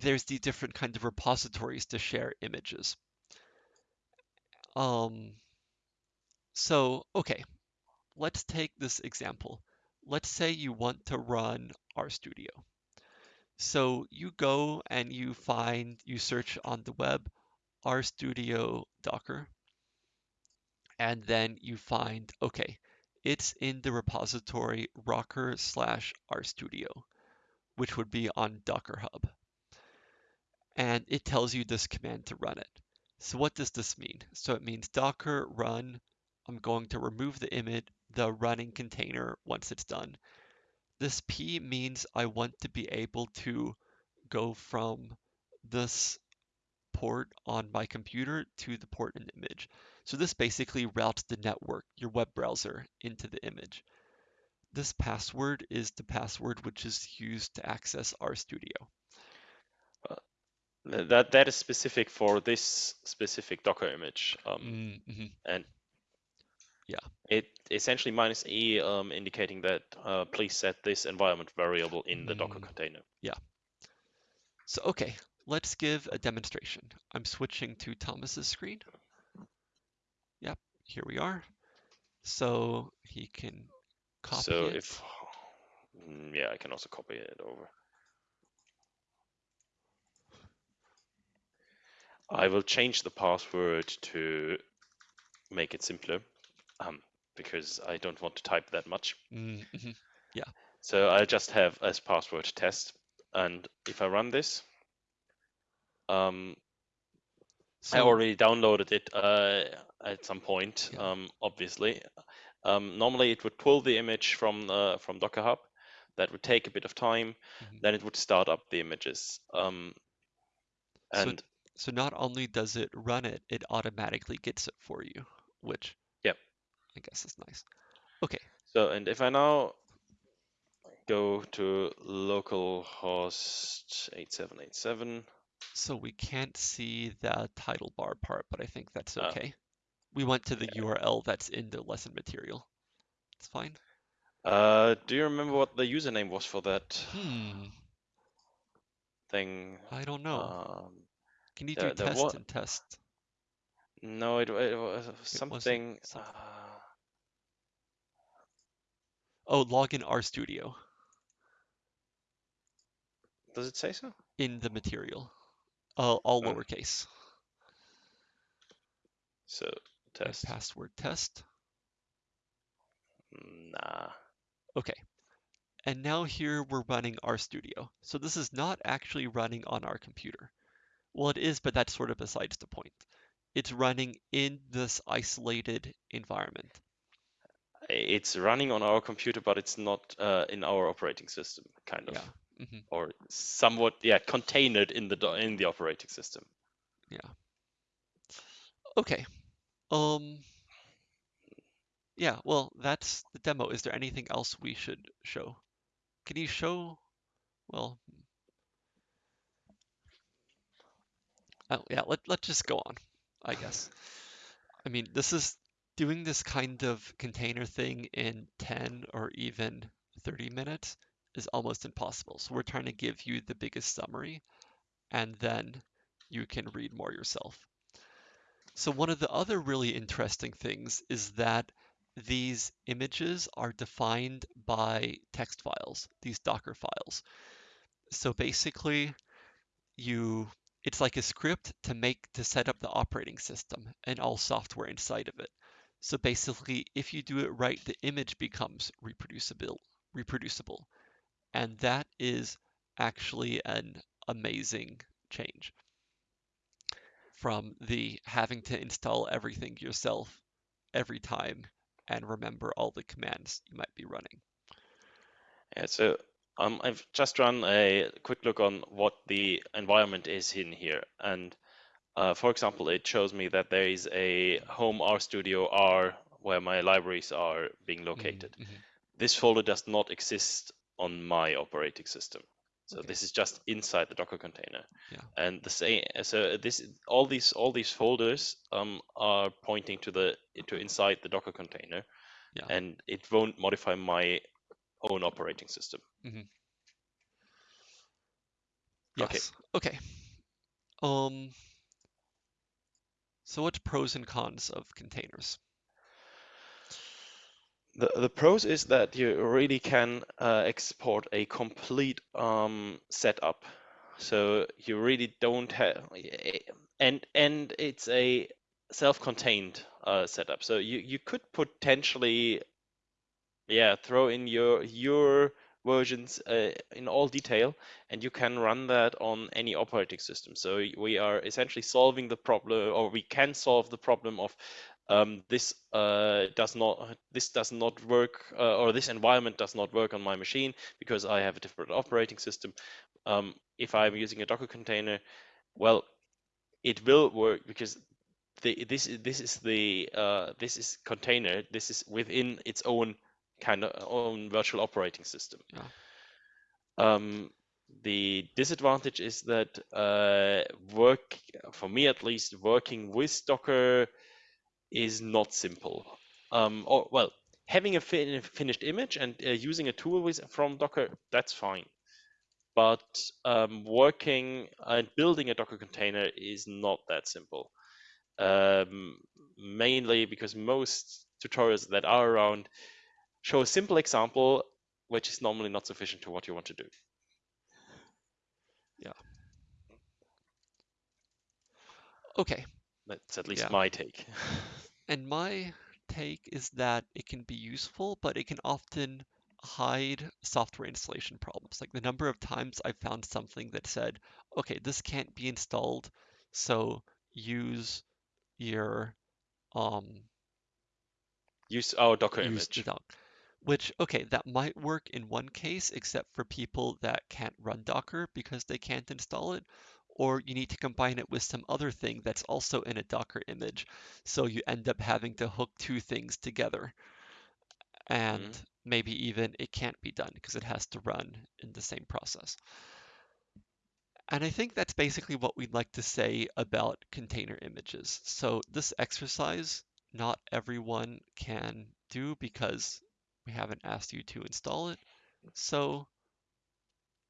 there's the different kinds of repositories to share images. Um, so, okay, let's take this example. Let's say you want to run RStudio. So you go and you find, you search on the web RStudio Docker, and then you find, okay, it's in the repository rocker slash RStudio, which would be on Docker Hub. And it tells you this command to run it. So what does this mean? So it means docker run, I'm going to remove the image, the running container once it's done. This P means I want to be able to go from this port on my computer to the port in the image. So this basically routes the network, your web browser, into the image. This password is the password which is used to access RStudio. That that is specific for this specific Docker image, um, Mm -hmm. and yeah, it essentially minus e um, indicating that uh, please set this environment variable in the Docker Mm. container. Yeah. So okay, let's give a demonstration. I'm switching to Thomas's screen. Yep, here we are. So he can copy so it. if mm, yeah, I can also copy it over. I will change the password to make it simpler, um, because I don't want to type that much. Mm -hmm. So I'll just have as password test, and if I run this, um, I So, already downloaded it uh, at some point, Yeah. um, obviously. Um, normally it would pull the image from uh, from Docker Hub. That would take a bit of time. Mhm. Then it would start up the images. Um, and so not only does it run it, it automatically gets it for you, which Yep. I guess is nice. Okay, so, and if I now go to localhost 8787, so we can't see the title bar part, but I think that's Ah. okay. We went to the URL that's in the lesson material. It's fine. uh, do you remember what the username was for that Hmm, thing? I don't know. Um, Can you do there test and test? no, it, it was something. something- uh, Oh, login RStudio does it say so? in the material. Uh, all Oh. lowercase. So And test. password test. Nah. Okay. And now here we're running RStudio. So this is not actually running on our computer. Well, it is, but that's sort of besides the point. It's running in this isolated environment. It's running on our computer, but it's not uh, in our operating system, kind of, Yeah. hmm or somewhat, yeah, contained in the in the operating system. Yeah. Okay. Um. Yeah, well, that's the demo. Is there anything else we should show? Can you show, well, oh, yeah, let, let's just go on, I guess. I mean, this is doing this kind of container thing in 10 or even 30 minutes is almost impossible. So we're trying to give you the biggest summary and then you can read more yourself. So one of the other really interesting things is that these images are defined by text files, these Docker files. So basically, you it's like a script to make to set up the operating system and all software inside of it. So basically, if you do it right, the image becomes reproducible, reproducible. And that is actually an amazing change from the having to install everything yourself every time and remember all the commands you might be running. Yeah, so um, I've just run a quick look on what the environment is in here. And uh, for example, it shows me that there is a home RStudio R where my libraries are being located. Mm, mhm. This folder does not exist on my operating system. So Okay. this is just inside the Docker container. Yeah. And the same, so this, all these, all these folders um, are pointing to the to inside the Docker container, Yeah. and it won't modify my own operating system. Okay. Yes. Okay. Um, so what's pros and cons of containers? The the pros is that you really can uh, export a complete um, setup, so you really don't have and and it's a self-contained uh, setup. So you you could potentially, yeah, throw in your your versions uh, in all detail, and you can run that on any operating system. So we are essentially solving the problem, or we can solve the problem of um, this uh, does not this does not work uh, or this environment does not work on my machine because I have a different operating system. Um, if I'm using a Docker container, well, it will work because the, this is this is the uh, this is container. This is within its own kind of own virtual operating system. Um, the disadvantage is that uh, work for me at least working with Docker is not simple. Um, or well, having a fin finished image and uh, using a tool with from Docker, that's fine. But um, working and building a Docker container is not that simple. Um, mainly because most tutorials that are around show a simple example, which is normally not sufficient to what you want to do. Yeah. Okay. That's at least Yeah. my take. And my take is that it can be useful, but it can often hide software installation problems. Like the number of times I've found something that said, okay, this can't be installed, so use your um use our Docker use image. the doc. Which, okay, that might work in one case, except for people that can't run Docker because they can't install it, or you need to combine it with some other thing that's also in a Docker image. So you end up having to hook two things together. And Mhm. maybe even it can't be done because it has to run in the same process. And I think that's basically what we'd like to say about container images. So this exercise, not everyone can do because we haven't asked you to install it. So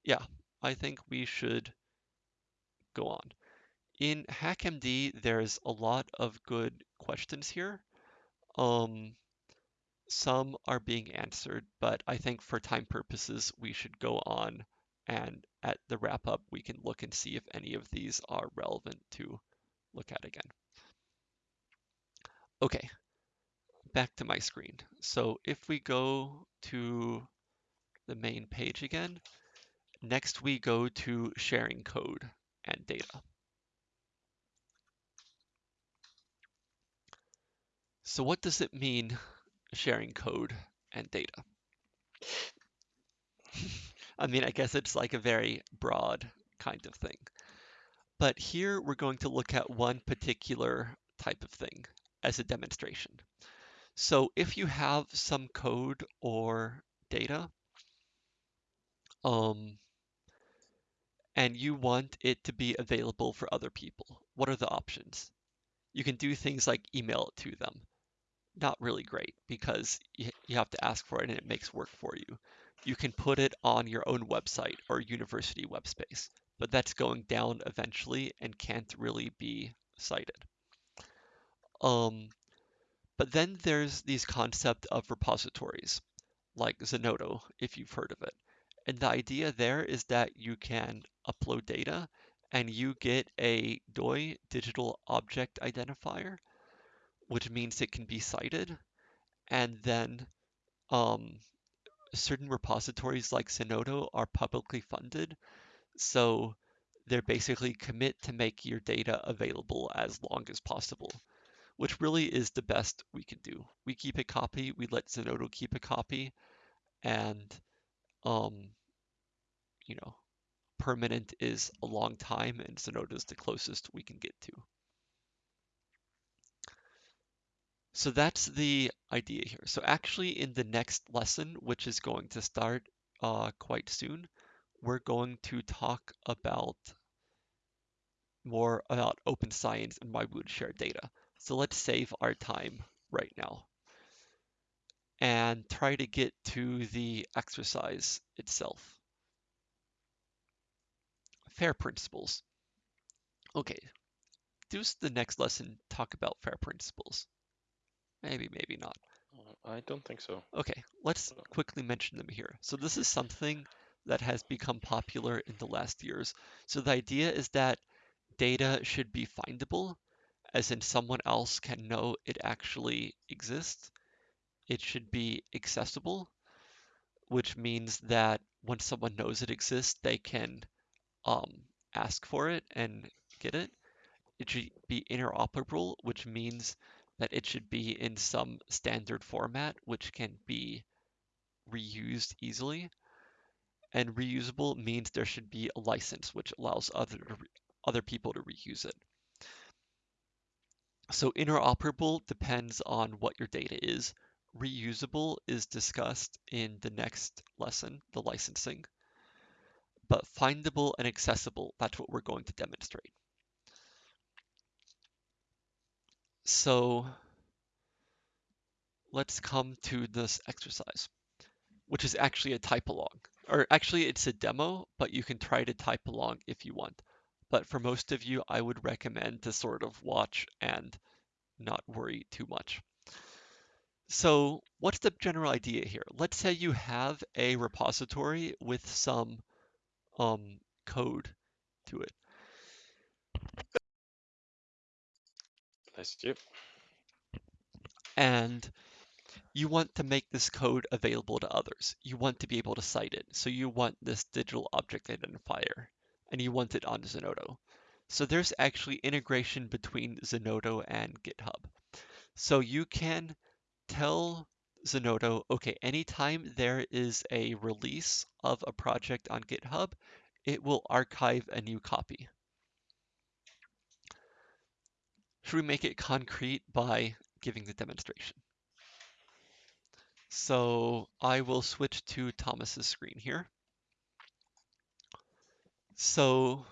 yeah, I think we should go on. In HackMD, there's a lot of good questions here. Um, some are being answered, but I think for time purposes, we should go on and at the wrap up, we can look and see if any of these are relevant to look at again. Okay, back to my screen. So if we go to the main page again, next we go to sharing code and data. So what does it mean sharing code and data? I mean, I guess it's like a very broad kind of thing. But here we're going to look at one particular type of thing as a demonstration. So if you have some code or data, um, and you want it to be available for other people, what are the options? You can do things like email it to them. Not really great because you, have to ask for it and it makes work for you. You can put it on your own website or university web space, but that's going down eventually and can't really be cited. Um, but then there's these concept of repositories, like Zenodo, if you've heard of it. And the idea there is that you can upload data and you get a DOI digital object identifier, which means it can be cited. And then um, certain repositories like Zenodo are publicly funded. So they're basically commit to make your data available as long as possible, which really is the best we can do. We keep a copy, we let Zenodo keep a copy, and um, you know, permanent is a long time, and Zenodo is the closest we can get to. So that's the idea here. So actually in the next lesson, which is going to start uh, quite soon, we're going to talk about more about open science and why we would share data. So let's save our time right now and try to get to the exercise itself. FAIR principles. Okay, does the next lesson talk about FAIR principles? Maybe, maybe not. Uh, I don't think so. Okay, let's quickly mention them here. So this is something that has become popular in the last years. So the idea is that data should be findable, as in someone else can know it actually exists. It should be accessible, which means that when someone knows it exists, they can um, ask for it and get it. It should be interoperable, which means that it should be in some standard format, which can be reused easily. And reusable means there should be a license, which allows other, other people to reuse it. So interoperable depends on what your data is. Reusable is discussed in the next lesson, the licensing. But findable and accessible, that's what we're going to demonstrate. So let's come to this exercise, which is actually a type along. Or actually it's a demo, but you can try to type along if you want. But for most of you, I would recommend to sort of watch and not worry too much. So what's the general idea here? Let's say you have a repository with some um, code to it. You. And you want to make this code available to others. You want to be able to cite it. So you want this digital object identifier and you want it on Zenodo. So there's actually integration between Zenodo and GitHub. So you can tell Zenodo, okay, anytime there is a release of a project on GitHub, it will archive a new copy. Should we make it concrete by giving the demonstration? So I will switch to Thomas's screen here. So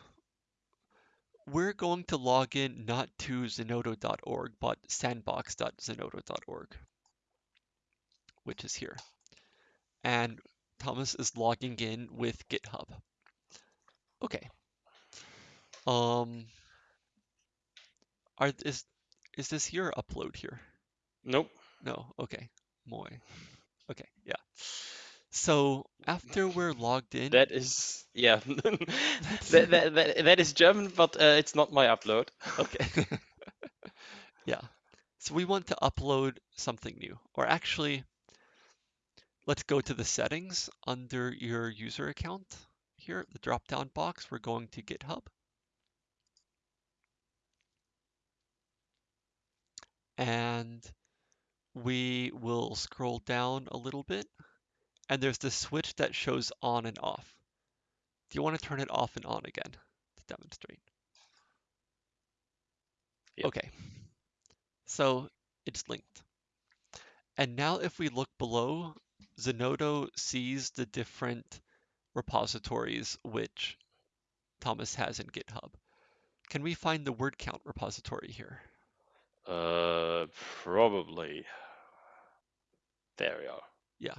we're going to log in not to zenodo.org, but sandbox.zenodo.org, which is here. And Thomas is logging in with GitHub. Okay. Um, are is is this your upload here? Nope. No. Okay. Moy. Okay. Yeah. So after we're logged in, That is yeah. that, that, that, that is German, but uh, it's not my upload. okay. yeah. So we want to upload something new, or actually, let's go to the settings under your user account. Here, the drop-down box, we're going to GitHub. And we will scroll down a little bit and there's the switch that shows on and off. Do you want to turn it off and on again to demonstrate? Yep. Okay, so it's linked. And now if we look below, Zenodo sees the different repositories which Thomas has in GitHub. Can we find the word count repository here? Uh, probably. There we are. Yeah.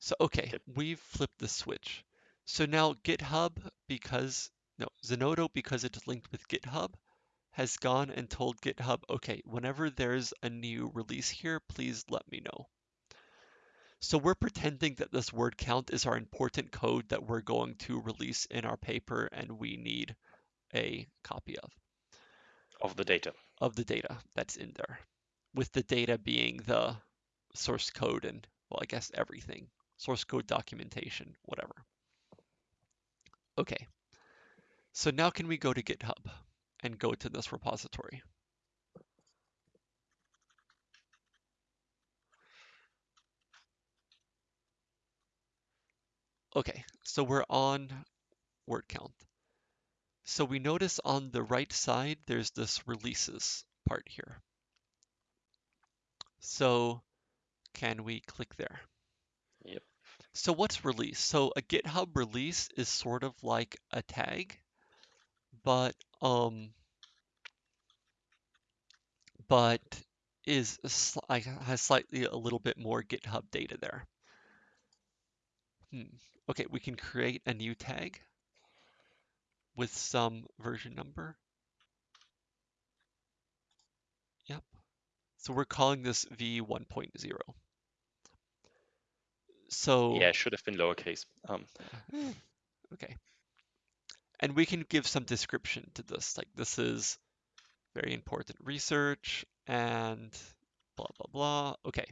So, okay, we've flipped the switch. So now GitHub, because, no, Zenodo, because it's linked with GitHub, has gone and told GitHub, okay, whenever there's a new release here, please let me know. So we're pretending that this word count is our important code that we're going to release in our paper and we need a copy of, Of the data. of the data that's in there, with the data being the source code and, well, I guess everything, source code documentation, whatever. Okay, so now can we go to GitHub and go to this repository? Okay, so we're on word count. So we notice on the right side, there's this releases part here. So can we click there? So what's release? So a GitHub release is sort of like a tag, but um, but is sli- has slightly a little bit more GitHub data there. Hmm. Okay, we can create a new tag with some version number. Yep. So we're calling this v1.0. So Yeah, it should have been lowercase. Um, Eh, okay. And we can give some description to this, like this is very important research and blah, blah, blah. Okay.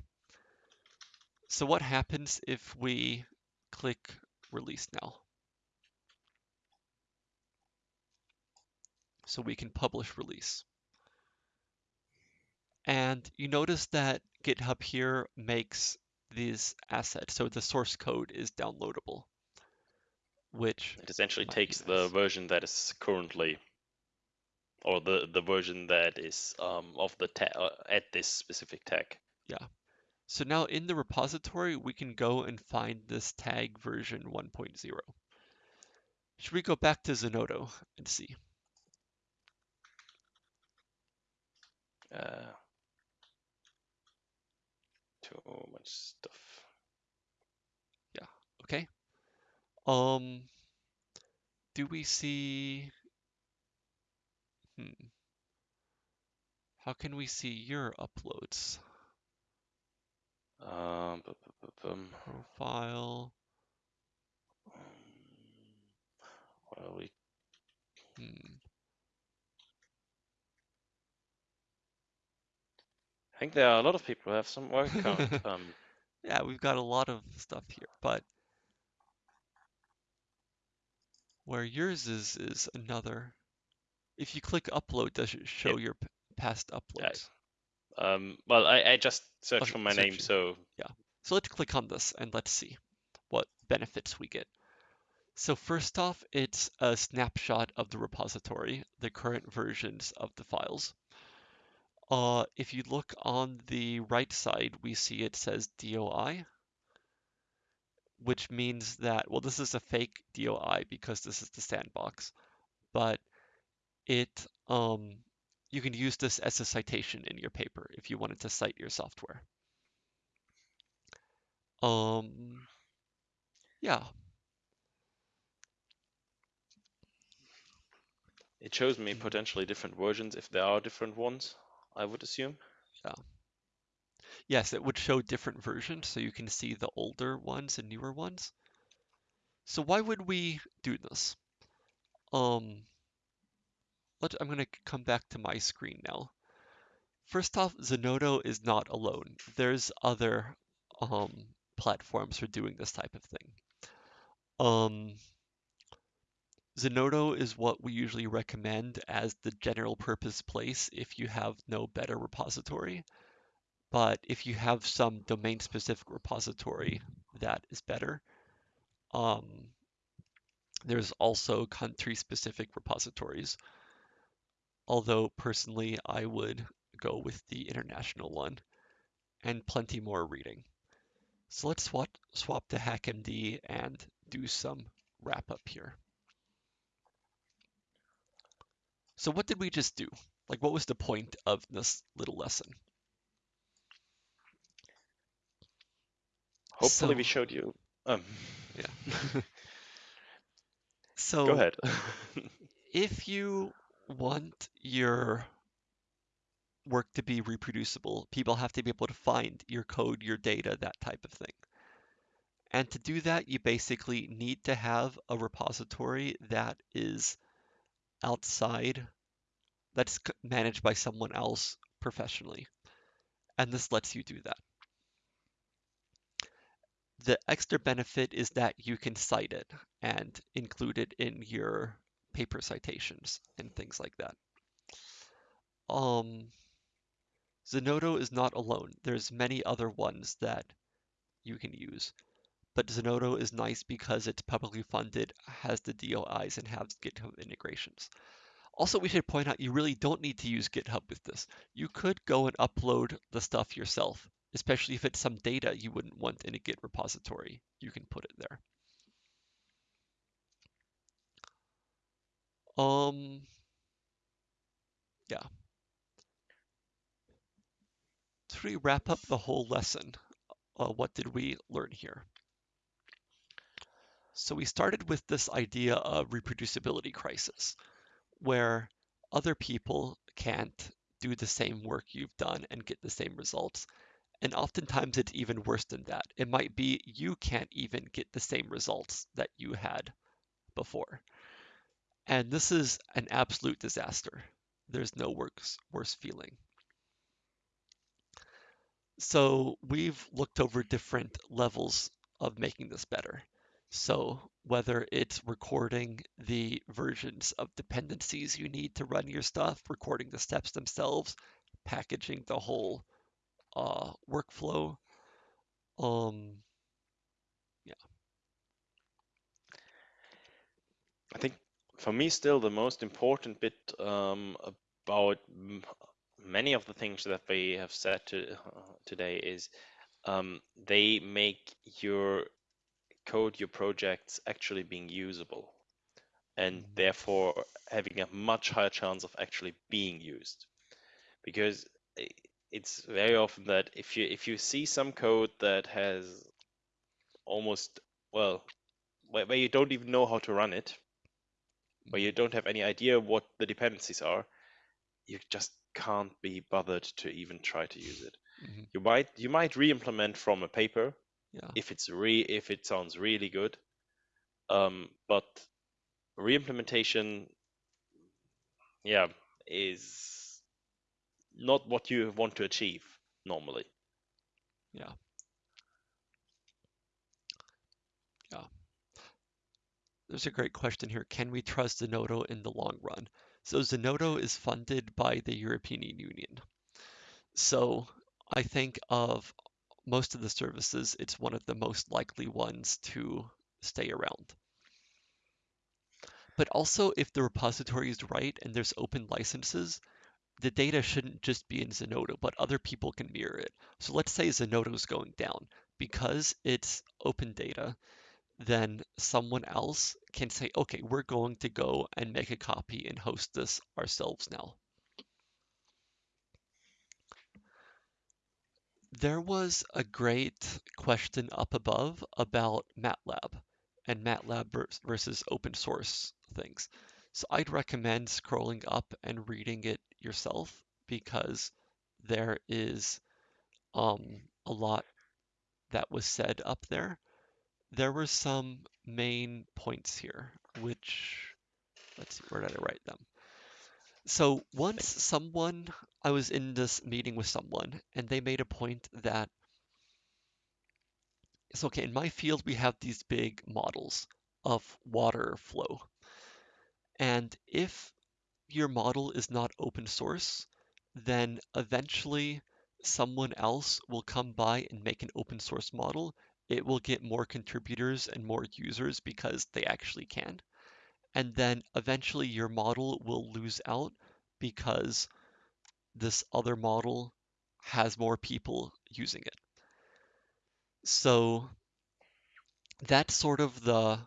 So what happens if we click release now? So we can publish release. And you notice that GitHub here makes these assets. So the source code is downloadable, which it essentially takes the version that is currently, or the the version that is um, of the tag uh, at this specific tag. Yeah. So now in the repository, we can go and find this tag version 1.0. Should we go back to Zenodo and see? Uh, too much stuff. Yeah, okay. Um, do we see? Hmm. How can we see your uploads? Um. Profile. well, we Hmm. I think there are a lot of people who have some work count. Um, yeah, we've got a lot of stuff here, but where yours is is another. If you click upload, does it show Yep. your p- past uploads? um, well, I, I just searched for my search name, so So let's click on this and let's see what benefits we get. So first off, it's a snapshot of the repository, the current versions of the files. Uh, if you look on the right side, we see it says DOI, which means that, well, this is a fake DOI because this is the sandbox, but it, um, you can use this as a citation in your paper if you wanted to cite your software. Um, yeah, it shows me Mhm. potentially different versions if there are different ones. I would assume. Yeah. Yes, it would show different versions, so you can see the older ones and newer ones. So why would we do this? Um, let, I'm going to come back to my screen now. First off, Zenodo is not alone. There's other um, platforms for doing this type of thing. Um, Zenodo is what we usually recommend as the general purpose place if you have no better repository. But if you have some domain specific repository that is better, um, there's also country specific repositories. Although personally, I would go with the international one and plenty more reading. So let's swap, swap to HackMD and do some wrap up here. So what did we just do? Like what was the point of this little lesson? Hopefully, we showed you. Um, Yeah. So go ahead. if you want your work to be reproducible, people have to be able to find your code, your data, that type of thing. And to do that, you basically need to have a repository that is outside, that's managed by someone else professionally. And this lets you do that. The extra benefit is that you can cite it and include it in your paper citations and things like that. Um, Zenodo is not alone. There's many other ones that you can use. But Zenodo is nice because it's publicly funded, has the DOIs, and has GitHub integrations. Also, we should point out you really don't need to use GitHub with this. You could go and upload the stuff yourself, especially if it's some data you wouldn't want in a Git repository. You can put it there. Um, yeah. To wrap up the whole lesson, uh, what did we learn here? So we started with this idea of reproducibility crisis, where other people can't do the same work you've done and get the same results. And oftentimes it's even worse than that. It might be you can't even get the same results that you had before. And this is an absolute disaster. There's no worse, worse feeling. So we've looked over different levels of making this better. So whether it's recording the versions of dependencies you need to run your stuff, recording the steps themselves, packaging the whole uh, workflow. Um, I think for me, still the most important bit um, about many of the things that we have said to, uh, today is um, they make your code, your projects actually being usable, and Mhm. therefore having a much higher chance of actually being used. Because it's very often that if you if you see some code that has almost well where, where you don't even know how to run it where you don't have any idea what the dependencies are, you just can't be bothered to even try to use it. Mhm. You might you might re-implement from a paper Yeah. if it's re if it sounds really good, um, but re-implementation, yeah, is not what you want to achieve. normally. Yeah. Yeah. There's a great question here. Can we trust Zenodo in the long run? So Zenodo is funded by the European Union. So I think of most of the services, it's one of the most likely ones to stay around. But also, if the repository is right and there's open licenses, the data shouldn't just be in Zenodo, but other people can mirror it. So let's say Zenodo is going down. Because it's open data, then someone else can say, okay, we're going to go and make a copy and host this ourselves now. There was a great question up above about MATLAB and MATLAB versus open source things. So I'd recommend scrolling up and reading it yourself because there is um, a lot that was said up there. There were some main points here, which, let's see, where did I write them? So once someone, I was in this meeting with someone, and they made a point that it's okay, in my field, we have these big models of water flow. And if your model is not open source, then eventually someone else will come by and make an open source model. It will get more contributors and more users because they actually can. And then eventually your model will lose out because this other model has more people using it. So that's sort of the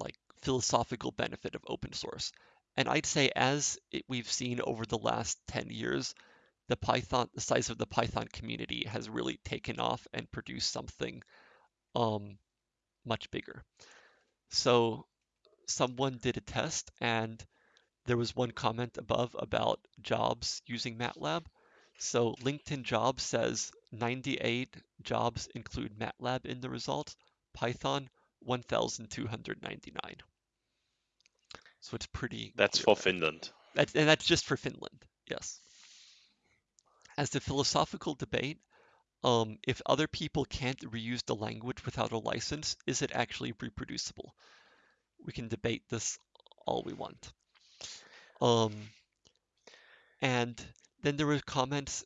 like philosophical benefit of open source. And I'd say as it, we've seen over the last 10 years, the Python, the size of the Python community has really taken off and produced something um, much bigger. So someone did a test and there was one comment above about jobs using MATLAB. So LinkedIn Jobs says 98 jobs include MATLAB in the result, Python 1,299. So it's pretty. That's for Finland. That's, and that's just for Finland, yes. As the philosophical debate, um, if other people can't reuse the language without a license, is it actually reproducible? We can debate this all we want. Um, and then there were comments,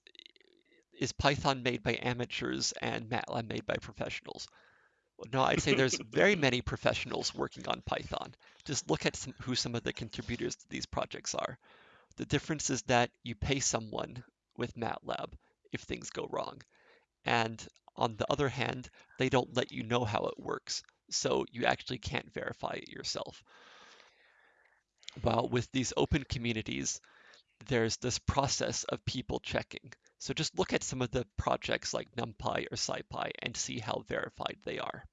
is Python made by amateurs and MATLAB made by professionals? Well, no, I'd say there's very many professionals working on Python. Just look at some, who some of the contributors to these projects are. The difference is that you pay someone with MATLAB if things go wrong. And on the other hand, they don't let you know how it works. So you actually can't verify it yourself. While with these open communities, there's this process of people checking. So just look at some of the projects like NumPy or SciPy and see how verified they are.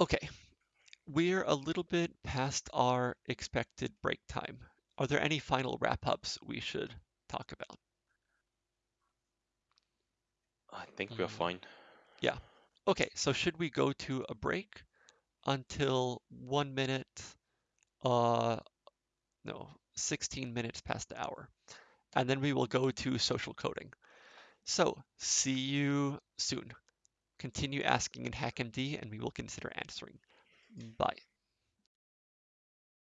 Okay, we're a little bit past our expected break time. Are there any final wrap-ups we should talk about? I think we're mm. fine. Yeah. Okay, so should we go to a break until one minute, uh, no, 16 minutes past the hour. And then we will go to social coding. So see you soon. Continue asking in HackMD and we will consider answering. Bye.